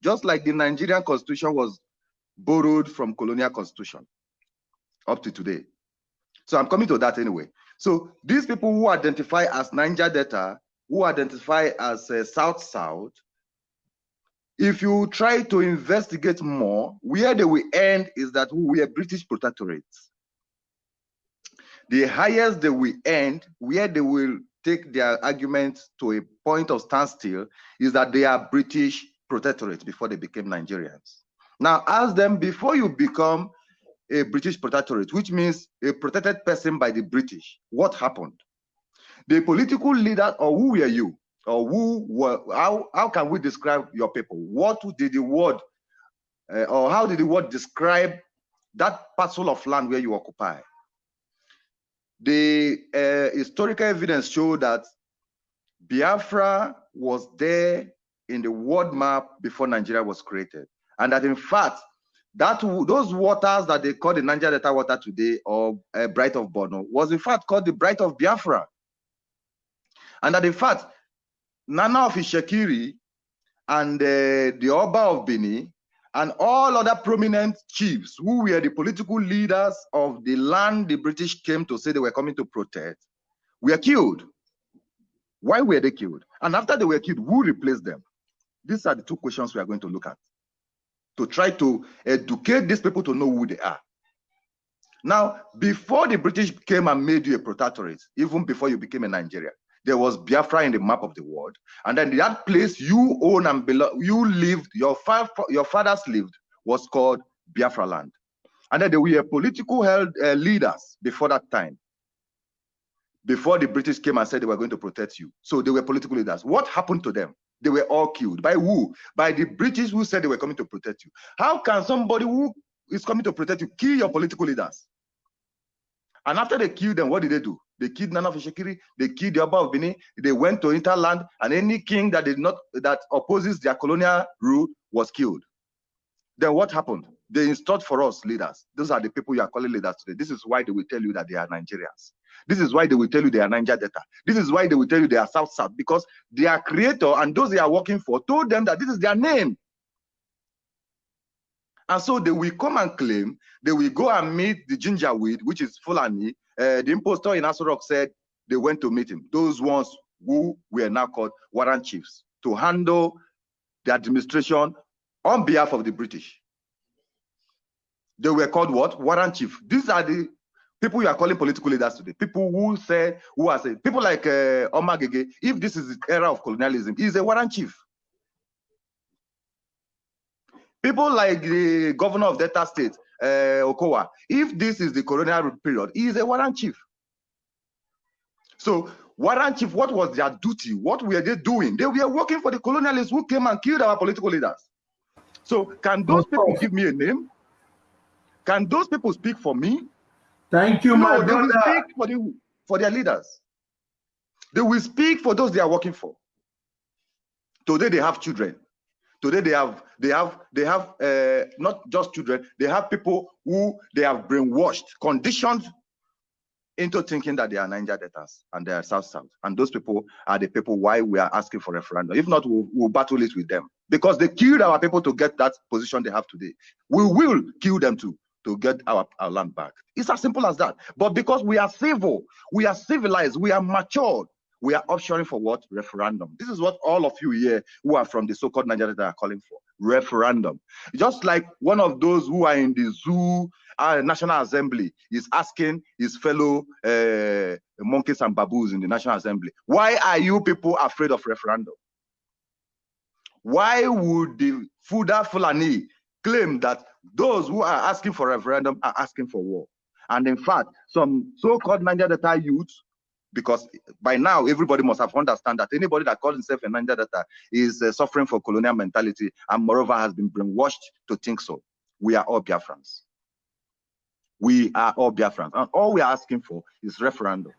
just like the Nigerian constitution was borrowed from colonial constitution up to today. So I'm coming to that anyway. So these people who identify as Niger Delta, who identify as uh, South South, if you try to investigate more, where they will end is that we are British protectorates. The highest they will end, where they will take their argument to a point of standstill, is that they are British protectorates before they became Nigerians. Now ask them before you become a British protectorate, which means a protected person by the British, what happened? The political leader, or who were you? Or who were, how, how can we describe your people? What did the word, uh, or how did the word describe that parcel of land where you occupy? The uh, historical evidence show that Biafra was there in the world map before Nigeria was created. And that in fact, that those waters that they call the Niger Delta water today or uh, Bight of Bonny was in fact called the Bight of Biafra. And that in fact, Nana of Itsekiri and uh, the Oba of Bini and all other prominent chiefs who were the political leaders of the land the British came to say they were coming to protect were killed. Why were they killed? And after they were killed, who replaced them? These are the two questions we are going to look at to try to educate these people to know who they are. Now, before the British came and made you a protectorate, even before you became a Nigeria, there was Biafra in the map of the world. And then that place you own and belong, you lived, your, fa your fathers lived, was called Biafra land. And then there were political held, uh, leaders before that time, before the British came and said they were going to protect you. So they were political leaders. What happened to them? They were all killed. By who? By the British who said they were coming to protect you. How can somebody who is coming to protect you kill your political leaders? And after they killed them, what did they do? They killed Nana of Itsekiri, they killed the Oba of they went to interland, and any king that did not that opposes their colonial rule was killed. Then what happened? They installed for us leaders. Those are the people you are calling leaders today. This is why they will tell you that they are Nigerians. This is why they will tell you they are Niger Delta. This is why they will tell you they are South South because their creator and those they are working for told them that this is their name. And so they will come and claim, they will go and meet the ginger weed, which is Fulani. Uh, the impostor in Aso Rock said they went to meet him. Those ones who were now called warrant chiefs to handle the administration on behalf of the British. They were called what? Warrant chief. These are the people you are calling political leaders today. People who say, who are saying, people like uh, Omo-Agege, if this is the era of colonialism, he's a warrant chief. People like the governor of Delta State, uh, Okowa, if this is the colonial period, he is a warrant chief. So warrant chief, what was their duty? What were they doing? They were working for the colonialists who came and killed our political leaders. So can those people give me a name? Can those people speak for me? Thank you, no, my they brother. will speak for, the, for their leaders. They will speak for those they are working for. Today they have children. Today they have they have they have uh, not just children. They have people who they have brainwashed, conditioned into thinking that they are Niger debtors and they are South South. And those people are the people why we are asking for a referendum. If not, we'll, we'll battle it with them because they killed our people to get that position they have today. We will kill them too to get our, our land back. It's as simple as that. But because we are civil, we are civilized, we are matured, we are offshoring for what? Referendum. This is what all of you here who are from the so-called Nigeria are calling for. Referendum. Just like one of those who are in the zoo, uh, National Assembly is asking his fellow uh, monkeys and baboons in the National Assembly, why are you people afraid of referendum? Why would the Fuda Fulani claim that those who are asking for referendum are asking for war. And in fact, some so-called Niger Delta youth, because by now everybody must have understand that anybody that calls himself a Niger Delta is uh, suffering for colonial mentality and moreover has been brainwashed to think so. We are all Biafrans. We are all Biafrans. And all we are asking for is referendum.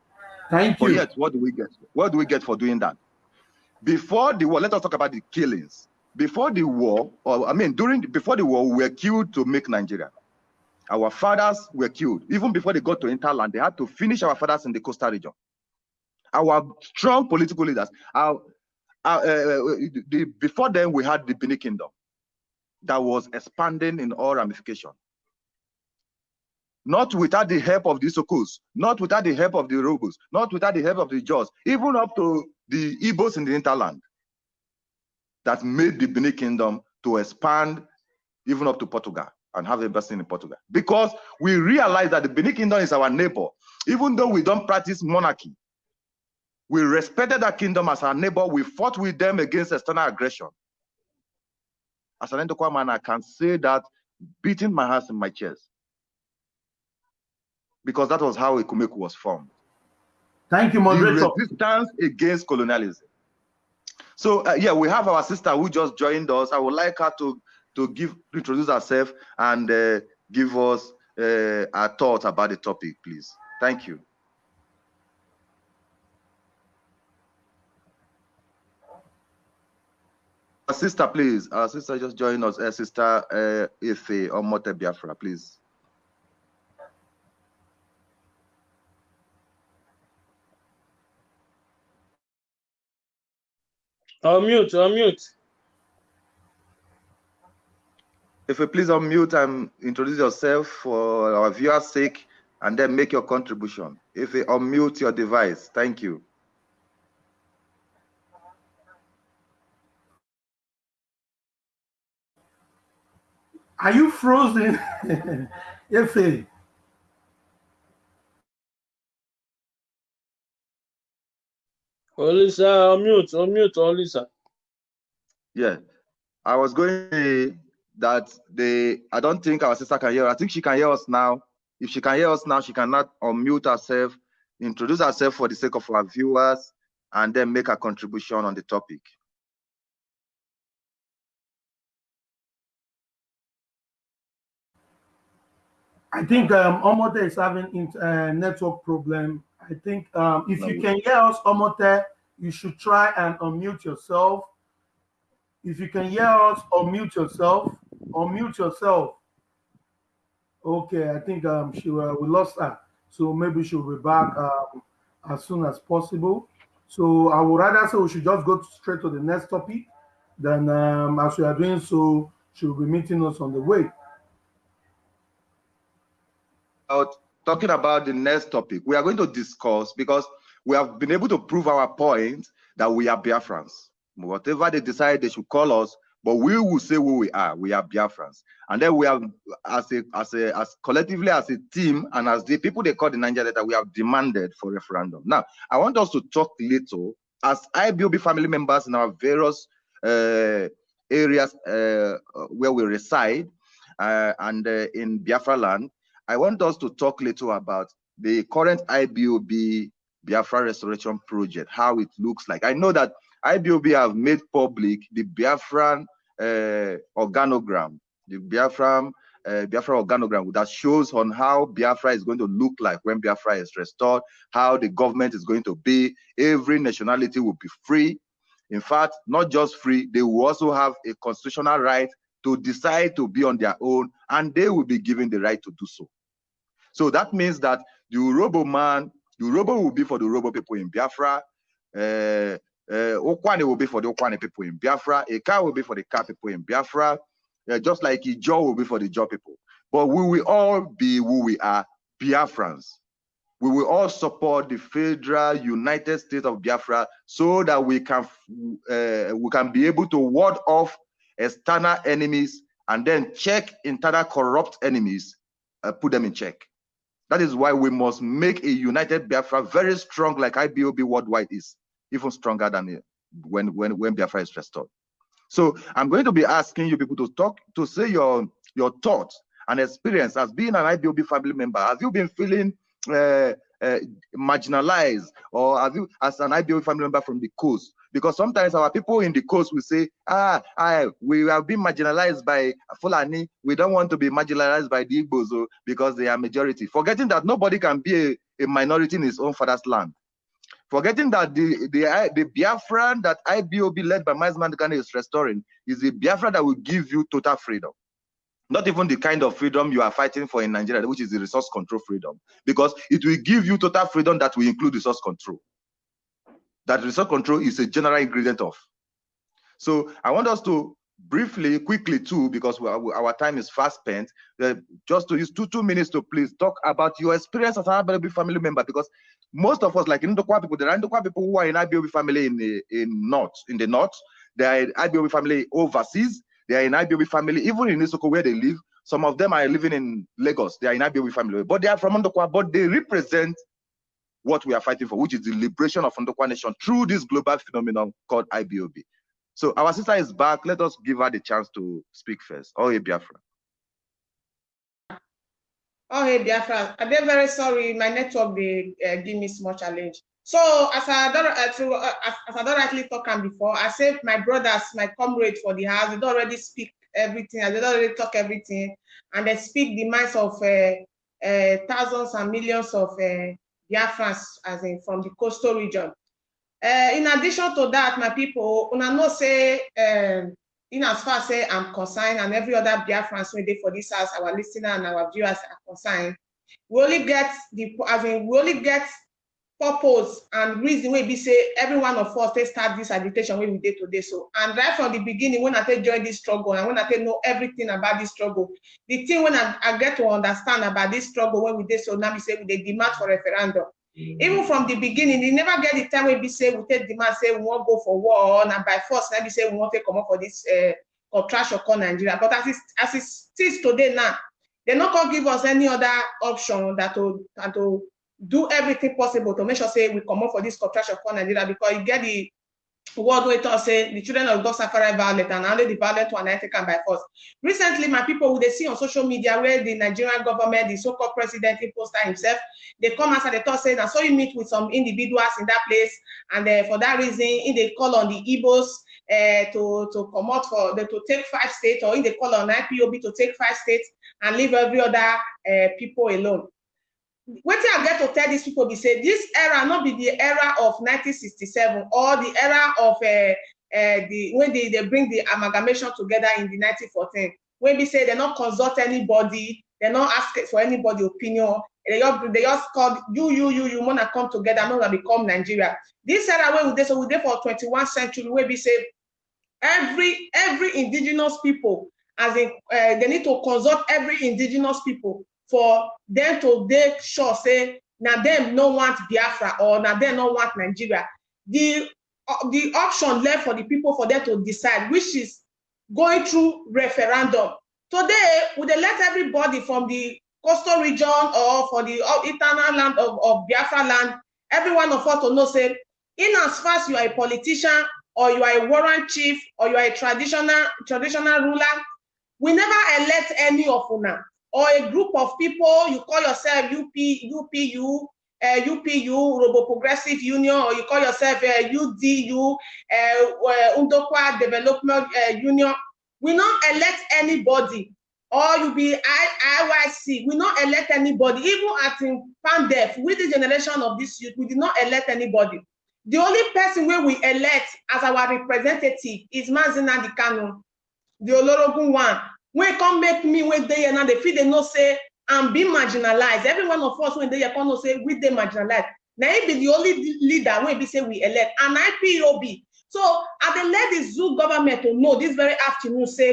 Thank But you. yet, what do we get? What do we get for doing that? before the war, let us talk about the killings. Before the war, or I mean, during before the war, we were killed to make Nigeria. Our fathers were killed. Even before they got to interland, they had to finish our fathers in the coastal region. Our strong political leaders, our, our, uh, the, before then, we had the Benin Kingdom that was expanding in all ramifications. Not without the help of the Sokos, not without the help of the Urhobos, not without the help of the Ijaws, even up to the Igbos in the interland that made the Benin Kingdom to expand even up to Portugal and have the embassy in Portugal. Because we realize that the Benin Kingdom is our neighbor. Even though we don't practice monarchy, we respected that kingdom as our neighbor. We fought with them against external aggression. As an Ndokwa man, I can say that beating my hands in my chest. Because that was how Ekumeku was formed. Thank you, moderator. The resistance against colonialism. So uh, yeah, we have our sister who just joined us. I would like her to to give introduce herself and uh, give us uh, our thoughts about the topic, please. Thank you. Our sister, please. Our sister just joined us. Uh, sister uh, Ife Omote Biafra, please. Unmute, unmute. If you please unmute and introduce yourself for our viewers' sake, and then make your contribution. If you unmute your device, thank you. Are you frozen? Ife. Olisa, unmute, unmute, Olisa. Yeah, I was going to say that the I don't think our sister can hear. I think she can hear us now. If she can hear us now, she cannot unmute herself, introduce herself for the sake of our viewers, and then make a contribution on the topic. I think um, Omote is having a uh, network problem. I think um, if No. you can hear us, Omote, you should try and unmute yourself. If you can hear us, unmute yourself. Unmute yourself. Okay, I think um, she uh, we lost her, so maybe she'll be back um, as soon as possible. So I would rather say we should just go straight to the next topic. Then, um, as we are doing so, she'll be meeting us on the way. about talking about the next topic we are going to discuss because we have been able to prove our point that we are Biafrans. Whatever they decide they should call us, but we will say who we are. We are Biafrans. And then we have as a as a as collectively as a team and as the people they call the Niger letter, we have demanded for referendum. Now I want us to talk little as IPOB family members in our various uh, areas uh, where we reside uh, and uh, in Biafra land. I want us to talk little about the current IPOB Biafra Restoration Project, how it looks like. I know that IPOB have made public the Biafran uh, organogram, the Biafran uh, Biafra organogram that shows on how Biafra is going to look like when Biafra is restored, how the government is going to be. Every nationality will be free. In fact, not just free, they will also have a constitutional right to decide to be on their own, and they will be given the right to do so. So that means that the Urhobo man, the Urhobo will be for the Urhobo people in Biafra, uh, uh, Ukwuani will be for the Ukwuani people in Biafra, Ika will be for the Ka people in Biafra, uh, just like Ijo will be for the Ijo people. But we will all be who we are, Biafrans. We will all support the federal United States of Biafra so that we can uh, we can be able to ward off external enemies and then check internal corrupt enemies, uh, put them in check. That is why we must make a united Biafra very strong, like IPOB worldwide is, even stronger than when when when Biafra is restored. So I'm going to be asking you people to talk to say your your thoughts and experience as being an IPOB family member. Have you been feeling uh, uh, marginalized, or have you, as an IPOB family member from the coast? Because sometimes our people in the coast will say, ah, I, we have been marginalized by Fulani. We don't want to be marginalized by the Igbos oh, because they are majority. Forgetting that nobody can be a, a minority in his own father's land. Forgetting that the the the Biafran that IPOB led by Mazi Nnamdi Kanu is restoring is the Biafra that will give you total freedom. Not even the kind of freedom you are fighting for in Nigeria, which is the resource control freedom, because it will give you total freedom that will include resource control. That resource control is a general ingredient of. So I want us to briefly, quickly too, because we our time is fast spent, uh, just to use two two minutes to please talk about your experience as an IPOB family member, because most of us, like in Ndokwa people, there are Ndokwa people who are in IPOB family in the in north, in the north. they are in IPOB family overseas. They are in IPOB family, even in Isoko where they live. Some of them are living in Lagos. They are in IPOB family, but they are from Ndokwa, but they represent what we are fighting for, which is the liberation of Ndokwa nation through this global phenomenon called IPOB. So our sister is back. Let us give her the chance to speak first. Oh, hey, Biafra. Oh, hey, Biafra. I'm very sorry. My network, they uh, give me small challenge. So as I don't, uh, to, uh, as, as I don't rightly before, I said my brothers, my comrades for the house, they don't already speak everything, they don't already talk everything, and they speak the minds of uh, thousands and millions of Biafrans, as in from the coastal region. Uh, in addition to that, my people, una know say, um, in as far as I'm concerned, and every other Biafrans we did for this house, our listener and our viewers are concerned, we only get the, I mean, we only get purpose and reason wey be say every one of us take start this agitation wey we dey today. So and right from the beginning when i take join this struggle and when i take know everything about this struggle the thing when i, I get to understand about this struggle when we dey so now be say we dey demand for referendum. Even from the beginning e never get the time wey be say we take demand say we wan go for war and by force na be say we wan take comot for this uh, contraction called nigeria. But as it as it is today now they no come give us any other option that to than to do everything possible to make sure say we come up for this contraction for Nigeria because you get the word wey talk say the children of God suffer violence and only the violent one are taken by force. Recently, my people who they see on social media where the Nigerian government, the so-called president, he posted himself, they come and they talk say that so you meet with some individuals in that place, and for that reason, in they call on the Igbos uh, to to come out for the, to take five states, or in they call on IPOB to take five states and leave every other uh, people alone. Wetin i get to tell these people be say this era no be the era of 1967 or the era of uh, uh, the when they, they bring the amalgamation together in the 1914 wey be say they no consult anybody they no ask for anybody opinion. They just they just call you you you you wanna come together make una become nigeria. This era wey we dey so we dey for 21st century wey be say every every indigenous people as in uh, they need to consult every indigenous people for them to dey sure say na them no want biafra or na them no want nigeria. The uh, the option left for the people for them to decide which is going through referendum. Today we dey let everybody from the coastal region or for the uh, internal land of, of biafra land every one of us to know say in as far as you are a politician or you are a warrant chief or you are a traditional traditional ruler we never elect any of una or a group of people, you call yourself UP, UPU, uh, UPU, Robo Progressive Union, or you call yourself uh, UDU, uh, Undokwa Development uh, Union, we not elect anybody. Or you be I, IYC, we not elect anybody. Even at in PANDEF, with the generation of this youth, we did not elect anybody. The only person where we elect as our representative is Mazina Dikano, the Olorogun one, wey come make me wey dey here now dey feel dey know say i'm being marginalized. Every one of us wey dey here come know say we dey marginalized. Na him be the only leader wey be say we elect. And ipob so i dey let the zoo government to know this very afternoon say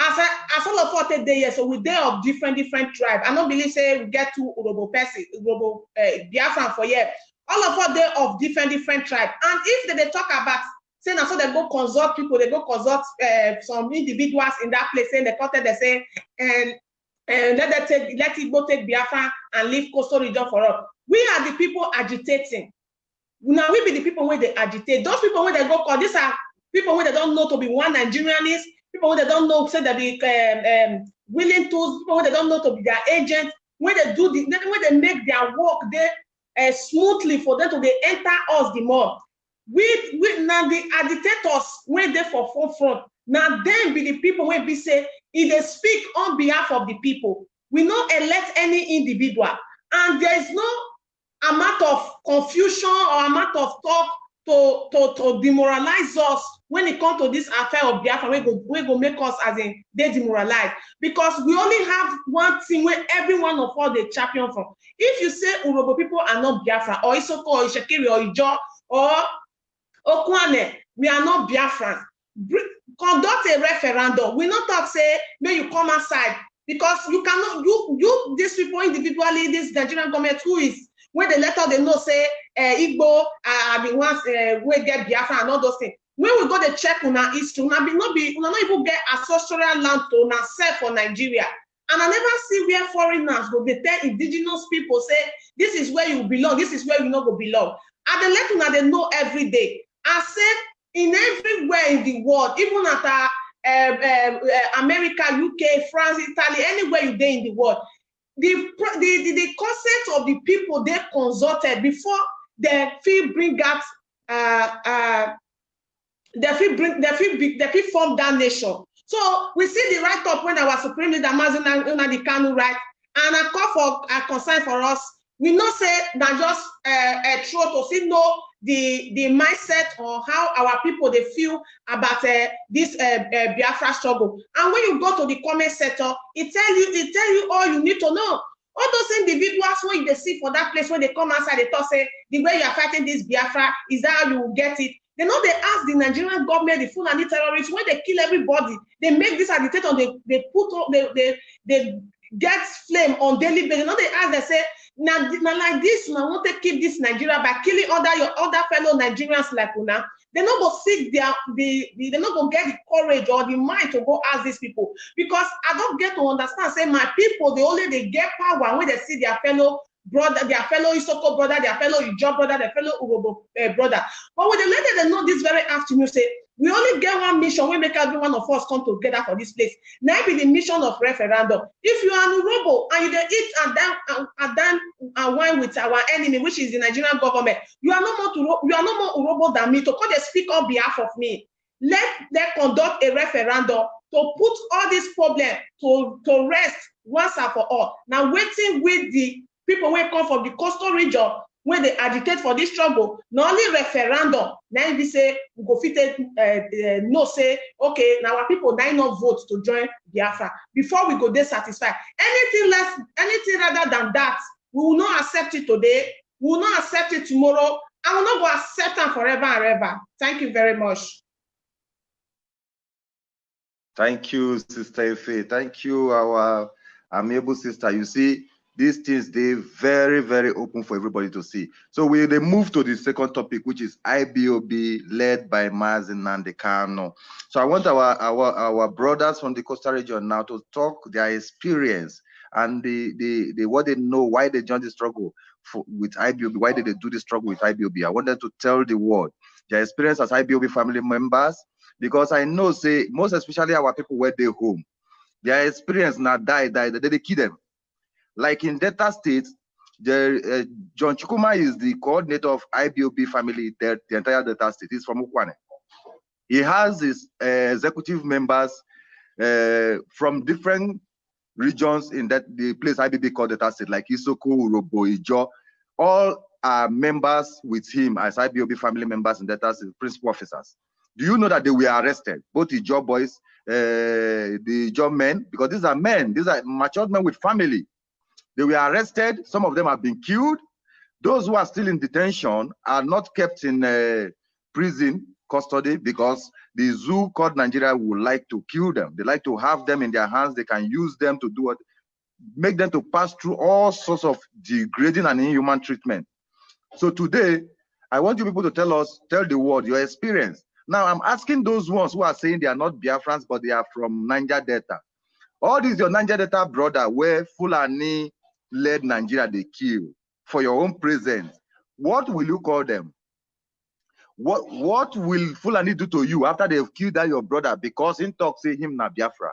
as I, as all of us take dey here so we dey of different different tribe. I no believe say we get two urobo person urobo uh, biafran for here. All of us dey of different different tribe. And if they dey talk about say na so they go consult people they go consult uh, some individuals in that place say they come tell them say and and let them take let it go take biafra and leave coastal region for us. We are the people agitating. Na we be the people wey dey agitate. Those people wey dey go call these are people wey they don know to be one nigerianist people wey they don know say they be um, um, willing tools people wey they don know to be their agent wey dey do the wey dey make their work dey uh, smoothly for them to dey enter us the more we we na the agitators wey dey for forefront. Na dem be the people wey be say e dey speak on behalf of the people. We no elect any individual. And there is no amount of confusion or amount of talk to to to demoralize us when it comes to this affair of Biafra wey go wey go make us as in dey demoralized. Because we only have one thing wey every one of us dey champion for if you say Urhobo people are not Biafra or Isoko or Ishekiri or Ijo or Okwane we are not Biafrans Br- conduct a referendum. We no talk say make you come outside. Because you cannot you you these people individually this Nigerian government who is when they let us they know say uh, Igbo uh, bin once uh, wey get Biafra and all those things. When we go dey check una history una bin no be una no even get ancestral land to sef for Nigeria. And I never see where foreigners go dey tell indigenous people say this is where you belong this is where you no go belong. And dey let una dey know every day I say in everywhere in the world even at uh, um, um, uh, America, UK, France, Italy, anywhere you dey in the world, the, the, the, the consent of the people they consulted before they fit bring out, uh, uh, they fit bring, they fit, be, they fit form that nation. So we see the write up when our Supreme Leader Mazen Nnamdi Kanu write, and a call for a concern for us. We know say that just uh, a throw to see know the the mindset or how our people they feel about uh, this uh, uh, Biafra struggle. And when you go to the comment section, it tell you it tell you all you need to know. All those individuals when they see for that place when they come outside, they talk say the way you are fighting this Biafra is how you will get it. They know they ask the Nigerian government, the Fulani terrorists, when they kill everybody, they make this agitator, they they put up, they they they get flame on daily basis. Know they ask, they say, now, now like this, now want to keep this Nigeria by killing other your other fellow Nigerians like una. They not go seek their the, the they not go get the courage or the mind to go ask these people because I don't get to understand. Say my people, they only they get power when they see their fellow brother, their fellow Isoko brother, their fellow Ijo brother, their fellow Urobo uh, brother. But when they let them know this very afternoon, say we only get one mission. We make every one of us come together for this place. Now be the mission of referendum. If you are an Urobo and you dey eat and then and, and then and wine with our enemy, which is the Nigerian government, you are no more to you are no more Urobo than me to come and speak on behalf of me. Let them conduct a referendum to put all these problems to, to rest once and for all. Now waiting with the people wey come from the coastal region wey dey agitate for this struggle na only referendum na im say we go fit take uh, uh, know say okay na our people na im not vote to join biafra before we go dey satisfied anything less anything rather than that we will not accept it today we will not accept it tomorrow and we no go accept am forever and ever thank you very much. Thank you, Sister Ife. Thank you, our amiable sister. You see, these things they very, very open for everybody to see. So we they move to the second topic, which is IPOB led by Mazi Nnamdi Kanu. So I want our, our our brothers from the Coastal region now to talk their experience and the, the, the what they know, why they joined the struggle for, with IPOB, why did they do the struggle with IPOB? I want them to tell the world their experience as IPOB family members, because I know, say, most especially our people where they home, their experience now die, die, they, they kill them. Like in Delta State, the, uh, John Chukwuma is the coordinator of IPOB family, the, the entire Delta State. He's from Ukwuani. He has his uh, executive members uh, from different regions in that the place IBB called Delta State, like Isoko, Urhobo, Ijo, all are members with him as IPOB family members in Delta State, principal officers. Do you know that they were arrested, both the job boys, uh, the job men, because these are men, these are matured men with family. They were arrested. Some of them have been killed. Those who are still in detention are not kept in uh, prison custody because the zoo called Nigeria would like to kill them. They like to have them in their hands. They can use them to do what, make them to pass through all sorts of degrading and inhuman treatment. So today, I want you people to tell us, tell the world your experience. Now, I'm asking those ones who are saying they are not Biafrans, but they are from Niger Delta. All these your Niger Delta brother, where Fulani led Nigeria, they kill for your own presence. What will you call them? What what will Fulani do to you after they've killed that your brother because in talk say him na Biafra?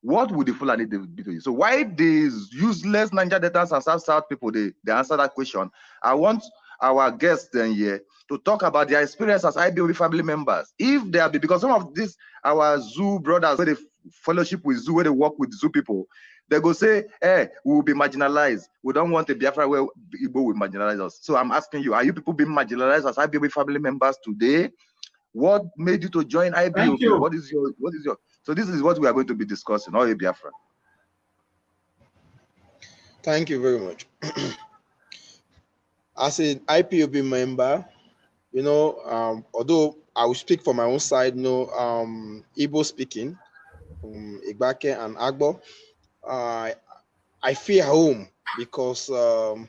What would the Fulani do to you? So why these useless Niger Deltas and South South people they, they answer that question? I want our guests then here to talk about their experience as IPOB family members. If they are because some of these our zoo brothers where they fellowship with zoo, where they work with zoo people, they go say, hey, we will be marginalized. We don't want a Biafra where Igbo will marginalize us. So I'm asking you, are you people being marginalized as IPOB family members today? What made you to join IPOB? you. What is your, what is your, so this is what we are going to be discussing, all Biafra. Thank you very much. As an IPOB member, you know, um, although I will speak for my own side, you know, um, Igbo speaking, um, Igbanke and Agbor, uh, I feel home because um,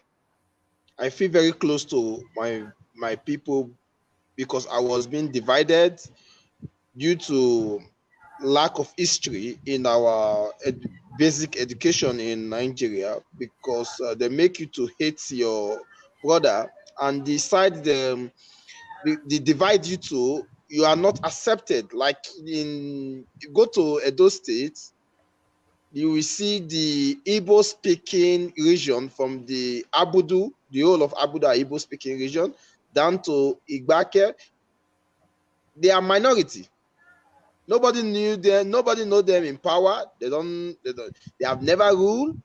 I feel very close to my my people because I was being divided due to lack of history in our ed- basic education in Nigeria because uh, they make you to hate your brother and decide them they, they divide you to you are not accepted. Like in go to Edo State you will see the Igbo speaking region from the Abudu the whole of Abudu Igbo speaking region down to Igbanke they are minority Nobody knew them. Nobody know them in power. They don't. They don't. They have never ruled.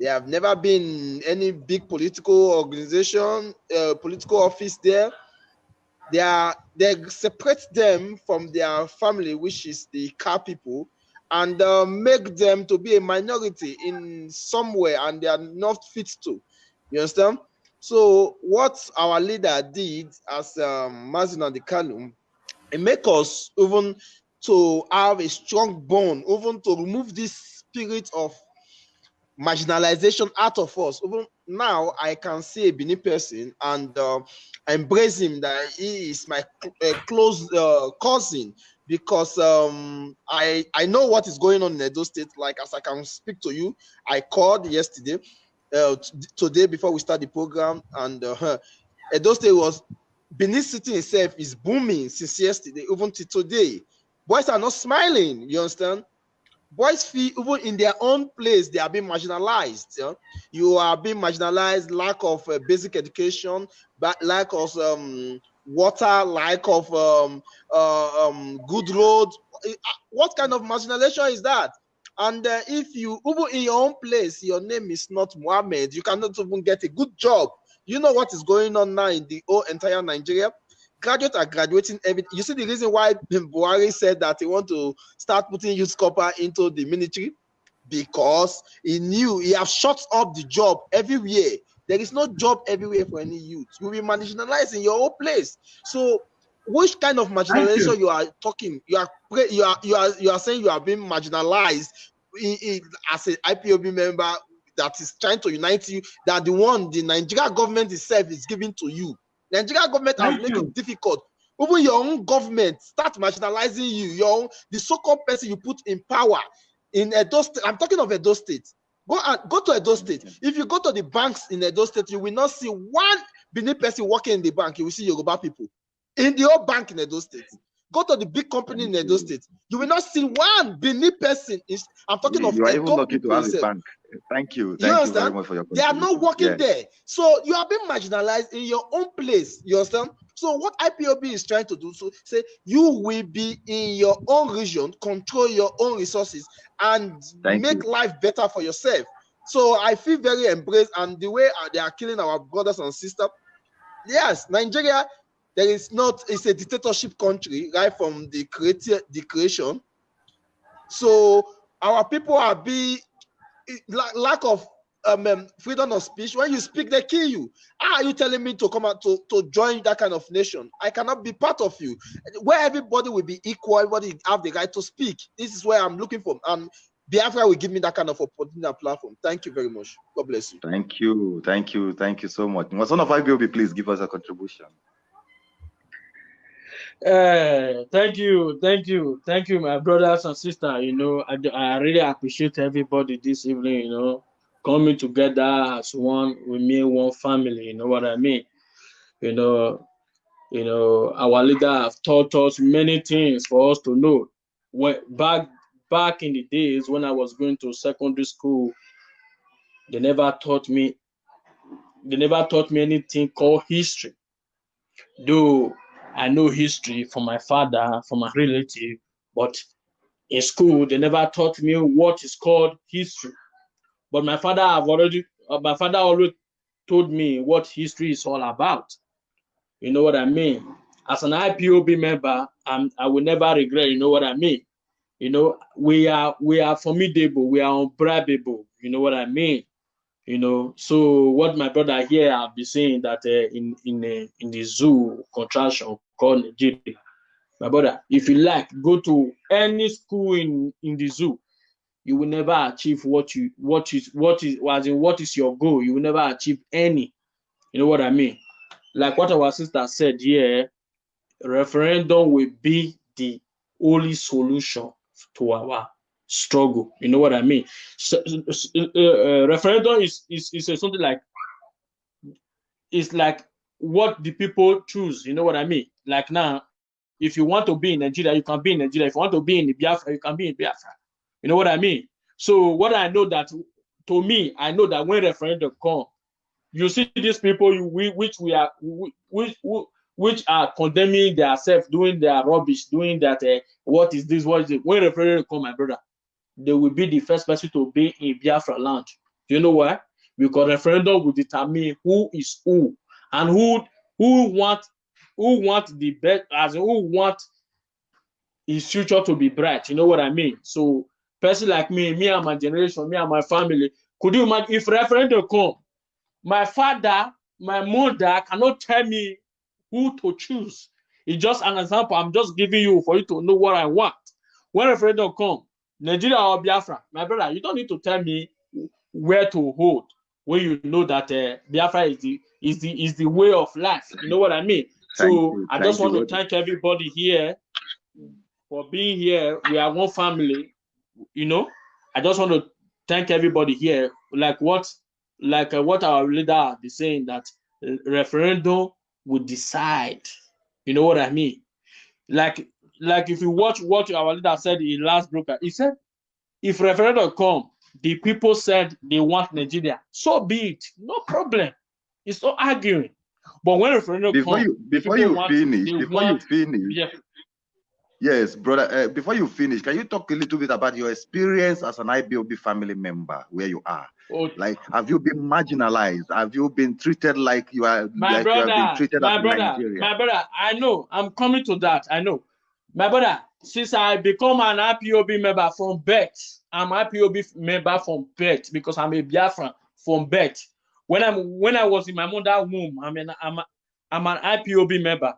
They have never been any big political organization, uh, political office there. They are. They separate them from their family, which is the car people, and uh, make them to be a minority in somewhere, and they are not fit to. You understand? So what our leader did as um, Mazin Kanu, it make us even to have a strong bond, even to remove this spirit of marginalization out of us. Even now, I can see a Benin person and uh, embrace him that he is my cl- uh, close uh, cousin because um, I I know what is going on in Edo State. Like as I can speak to you, I called yesterday, uh, today before we start the program, and uh, Edo State was Benin City itself is booming since yesterday, even to today boys are not smiling. You understand? Boys feel even in their own place they are being marginalized. You, you are being marginalized, lack of uh, basic education, but lack of um, water, lack of um, uh, um, good road. What kind of marginalization is that? And uh, if you even in your own place, your name is not Mohammed, you cannot even get a good job. You know what is going on now in the whole entire Nigeria? graduates are graduating every you see the reason why Buhari said that he want to start putting youth copper into the military because he knew he have shut up the job everywhere there is no job everywhere for any youth you will be marginalized in your own place so which kind of marginalization you. you. are talking you are you are you are you are saying you are being marginalized in, in, as an ipob member that is trying to unite you that the one the nigeria government itself is giving to you Nigerian government has made it difficult. Even your own government start marginalizing you. Your own, the so-called person you put in power in Edo State. I'm talking of Edo State. Go and go to Edo State. Mm-hmm. If you go to the banks in Edo State, you will not see one Benin person working in the bank. You will see Yoruba people in the old bank in Edo State. Go to the big company in Edo State. You will not see one Benin person. Is I'm talking you of are even lucky to have a bank. Thank you. You Thank you, very understand? much for your They are not working Yes. there. So you are being marginalized in your own place. You understand? So what IPOB is trying to do, so say you will be in your own region, control your own resources, and Thank make you. life better for yourself. So I feel very embraced, and the way uh, they are killing our brothers and sisters. Yes, Nigeria, there is not. It's a dictatorship country, right from the creative the creation. So our people are being lack, of um, um, freedom of speech. When you speak, they kill you. How are you telling me to come out to, to join that kind of nation? I cannot be part of you. Where everybody will be equal, everybody have the right to speak. This is where I'm looking for. And Biafra will give me that kind of opportunity and platform. Thank you very much. God bless you. Thank you. Thank you. Thank you so much. Son of IPOB, please give us a contribution. Uh, thank you, thank you, thank you, my brothers and sisters. You know, I, I really appreciate everybody this evening. You know, coming together as one, we mean one family. You know what I mean? You know, you know, our leader have taught us many things for us to know. When back back in the days when I was going to secondary school, they never taught me. They never taught me anything called history. Though I know history from my father, from my relative, but in school they never taught me what is called history. But my father have already uh, my father always told me what history is all about. You know what I mean? As an IPOB member, I'm, I will never regret. You know what I mean? You know, we are we are formidable. We are unbribable. You know what I mean? You know. So what my brother here have been saying that uh, in in uh, in the zoo contraction called Nigeria, my brother, if you like, go to any school in in the zoo. You will never achieve what you what is what is as in what is your goal. You will never achieve any. You know what I mean? Like what our sister said here, referendum will be the only solution to our struggle. You know what I mean? So, uh, uh, referendum is, is is something like it's like what the people choose. You know what I mean? Like now, if you want to be in Nigeria, you can be in Nigeria. If you want to be in Biafra, you can be in Biafra. You know what I mean? So what I know that to me, I know that when referendum come, you see these people you, we, which we are which, which are condemning themselves, doing their rubbish, doing that. Uh, what is this? What is it? When referendum come, my brother, they will be the first person to be in Biafra land. Do you know why? Because referendum will determine who is who and who who want who want the best as who want his future to be bright. You know what I mean? So person like me, me and my generation, me and my family, could you imagine if referendum come, my father, my mother cannot tell me who to choose. It's just an example. I'm just giving you for you to know what I want. When referendum come, Nigeria or Biafra, my brother, you don't need to tell me where to hold when you know that uh, Biafra is the is the is the way of life. You know what I mean? Thank so you, I just you, want to thank everybody here for being here. We are one family. You know, I just want to thank everybody here. Like what, like uh, what our leader is saying that uh, referendum would decide. You know what I mean? Like, like if you watch what our leader said in last broker, he said, if referendum come, the people said they want Nigeria, so be it, no problem. It's not arguing. But when referendum Before come, you before you finish, before you finish, yeah, yes, brother. Uh, before you finish, can you talk a little bit about your experience as an IPOB family member where you are? oh, Like, have you been marginalized? Have you been treated like you are my like you have been brother, my brother, Nigerian? my brother, I know. I'm coming to that. I know. My brother, since I become an IPOB member from birth, I'm IPOB member from birth because I'm a Biafran from birth. When I'm when I was in my mother's womb, I'm an I'm, a, I'm an IPOB member.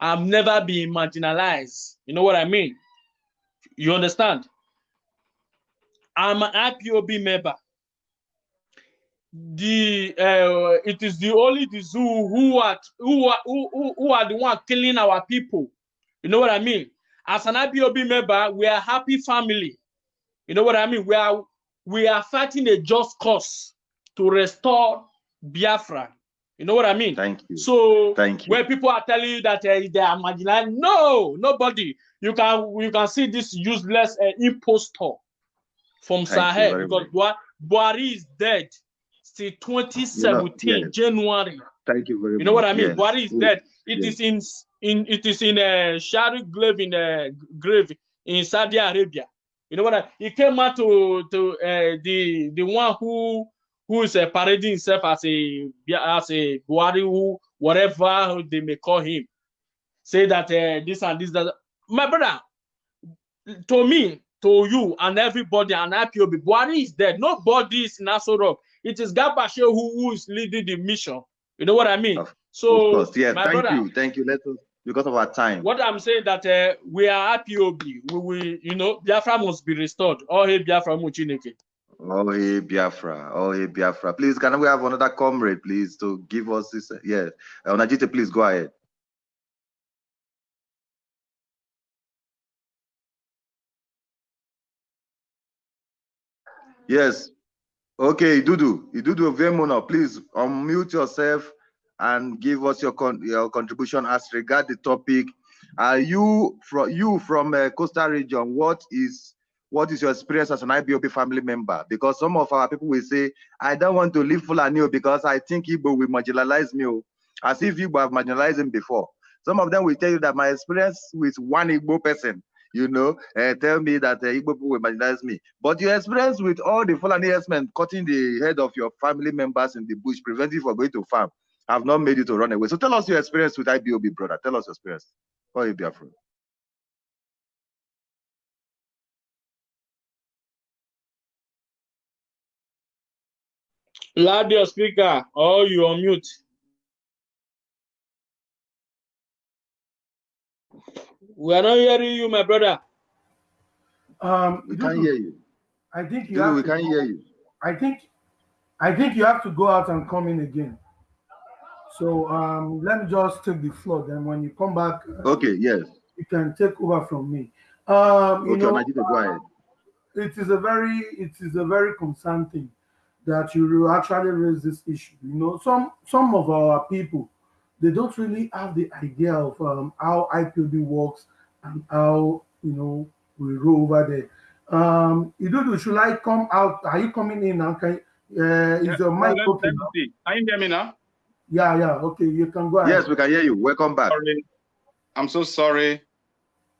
I've never been marginalized. You know what I mean? You understand? I'm an IPOB member. the uh, it is the only the zoo who are who are who, who, who are the one killing our people. You know what I mean? As an IPOB member, we are happy family. You know what I mean? We are we are fighting a just cause to restore Biafra. You know what I mean? Thank you. So Thank you. when people are telling you that uh, they are marginalized, no, nobody. You can you can see this useless uh, impostor from Thank Sahel because much. Bua- Buhari is dead till 2017 yes. January. Thank you very much. You know what I mean? Yes. Buhari is We- dead. It yes. is in in it is in a shadow grave in a grave in Saudi Arabia. You know what I? He came out to to uh, the the one who who is uh, parading himself as a as a Buhari who whatever they may call him. Say that uh, this and this that. My brother, to me, to you, and everybody, and IPOB, Buhari is dead. Nobody is in Aso Rock. It is Gabashe who, who is leading the mission. You know what I mean? Of- Of So, course. Thank brother, you. Thank you. Let us because of our time. what I'm saying that uh, we are IPOB. We will, you know, Biafra must be restored. Oh, hey, Biafra Muchineke. Oh, hey, Biafra. Oh, hey, Biafra. Please, can we have another comrade, please, to give us this? uh, Yes. Uh, Onajite, please go ahead. Yes. Okay, Idudu. Idudu Vemono, please unmute yourself and give us your con your contribution as regard the topic. Are you from you from uh, Coastal region? What is what is your experience as an IPOB family member? Because some of our people will say, I don't want to live Fulani because I think Igbo will marginalize me, oh," as if Igbo have marginalized him before. Some of them will tell you that my experience with one Igbo person you know, uh, tell me that uh, Igbo people will marginalize me. But your experience with all the Fulani herdsmen cutting the head of your family members in the bush, preventing you from going to farm, have not made you to run away. So tell us your experience with IPOB, brother. Tell us your experience. Oh, you be afraid. Loud your speaker or you on mute. We are not hearing you, my brother. Um, We can't hear you. I think you Dudu, have we to can't go- hear you. I think I think you have to go out and come in again. So um, let me just take the floor. Then when you come back, uh, Okay, yes. you can take over from me. Um, you Okay, know, Najide, go ahead. it is a very it is a very concerned thing that you will actually raise this issue. You know, some some of our people they don't really have the idea of um, how IPOB works and how you know we roll over there. Um, Idudu, should I come out? Are you coming in now? Can uh, is your Well, mic let- open? let me. Can you hear me now? Yeah, yeah. Okay, you can go ahead. Yes, we can hear you. Welcome back. Sorry. I'm so sorry.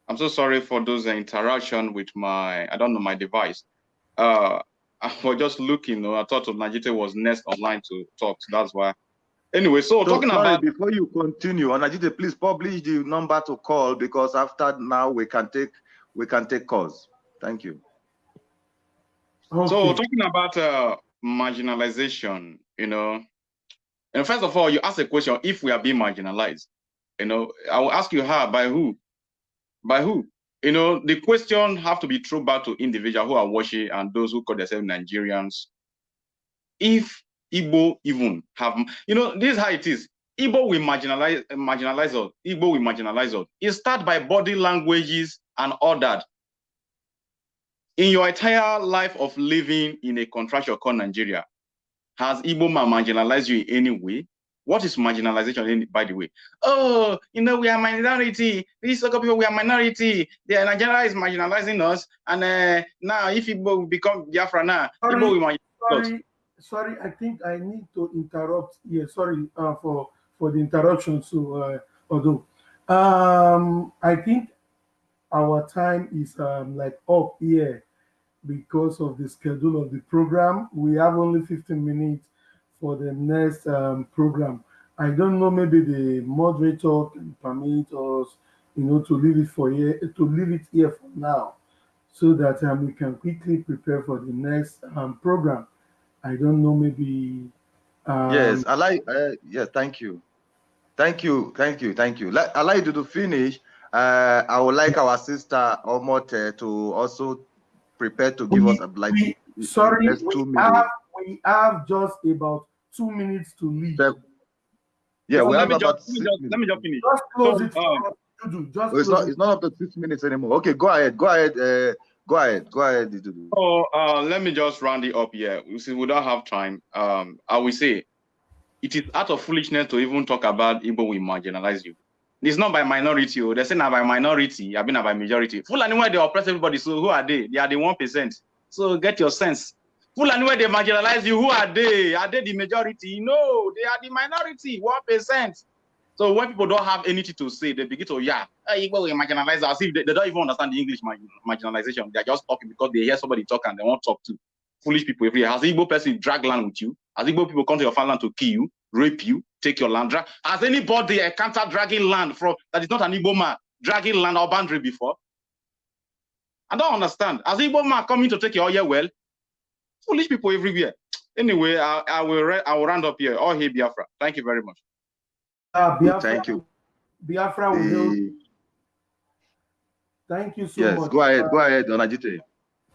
I'm so sorry for those interaction with my, I don't know, my device. Uh, I was just looking. uh, I thought Najite was next online to talk. So that's why. Anyway, so, So, talking sorry, about before you continue, Onajite, please publish the number to call because after now we can take we can take calls. Thank you. Okay. So talking about uh, marginalization, you know, and first of all, you ask a question: if we are being marginalized, you know, I will ask you how, by who, by who? You know, the question have to be thrown back to individuals who are watching and those who call themselves Nigerians. If Igbo even have, you know, this is how it is. Igbo will marginalize, marginalize us. Igbo will marginalize us. It starts by body languages and all that in your entire life of living in a country called Nigeria, has Igbo man marginalized you in any way? What is marginalization, by the way? Oh, you know, we are minority. These local people, we are minority. The Nigeria is marginalizing us. And uh, now, if Igbo become Biafra now, Sorry. Igbo will marginalize sorry, sorry. I think I need to interrupt here. Sorry uh, for for the interruption. So, uh, although um, I think our time is um, like up here because of the schedule of the program. We have only 15 minutes for the next um, program. I don't know. Maybe the moderator can permit us, you know, to leave it for here to leave it here for now so that um, we can quickly prepare for the next um, program. I don't know, maybe. Um, yes, I like. Uh, yes, thank you, thank you, thank you, thank you. Let, I like you to finish. Uh, I would like our sister Omote to also prepare to give We- us a like. sorry, we have, we have just about two minutes to leave. Sir, Yeah, So we let have me about just, let me six just, let me minutes. just finish. Just close So, it. um, Dudu, just Oh, it's close not. it. It's not up to six minutes anymore. Okay, go ahead. Go ahead. Uh, go ahead. Go ahead. Dudu. So uh, let me just round it up here. Since we don't have time, um, I will say it is out of foolishness to even talk about Igbo will marginalize you. It's not by minority. Oh. They're saying by minority, I've been by majority. Fulani where they oppress everybody. So who are they? They are the one percent. So get your sense. Fulani where they marginalize you, who are they? Are they the majority? No, they are the minority, one percent. So when people don't have anything to say, they begin to yeah, eh, hey, Igbo will marginalize us. They, they don't even understand the English marginalization, they're just talking because they hear somebody talk and they want to talk to. Foolish people everywhere. Has Igbo person drag land with you? Has Igbo people come to your farmland to kill you, rape you, take your land? Has anybody encountered dragging land from that is not an Igbo man dragging land or boundary before? I don't understand. Has Igbo man coming to take your oil well? Foolish people everywhere. Anyway, I, I will I will round up here. All here, Biafra. Thank you very much. Uh, Biafra, Thank you. Biafra will help. The- Thank you so yes, much. go ahead. Uh, Go ahead, Onajite.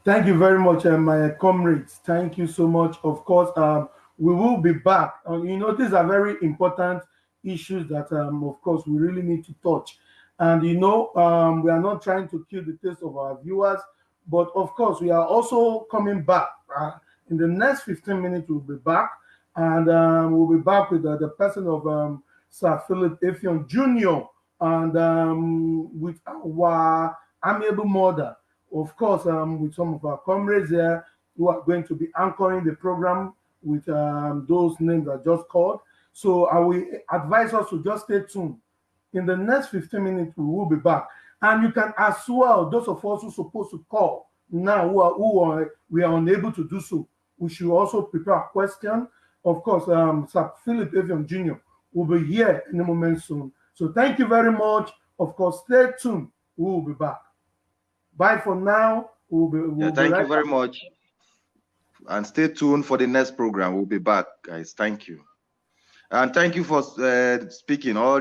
Thank you very much, uh, my comrades. Thank you so much. Of course, um, we will be back. Uh, you know, these are very important issues that, um, of course, we really need to touch. And you know, um, we are not trying to kill the taste of our viewers, but of course, we are also coming back. Uh, in the next 15 minutes, we'll be back, and um, we'll be back with uh, the person of um, Sir Philip Effiong Jr. and um, with our amiable mother of course, um, with some of our comrades there who are going to be anchoring the program with um, those names I just called. So I will advise us to just stay tuned. In the next 15 minutes, we will be back. And you can as well, those of us who are supposed to call now who are, who are we are unable to do so, we should also prepare a question. Of course, um, Sir Philip Effiong Jr. will be here in a moment soon. So thank you very much. Of course, stay tuned. We will be back. Bye for now. We'll be, we'll Yeah, thank right you very much. And stay tuned for the next program. We'll be back, guys. Thank you. And thank you for uh, speaking all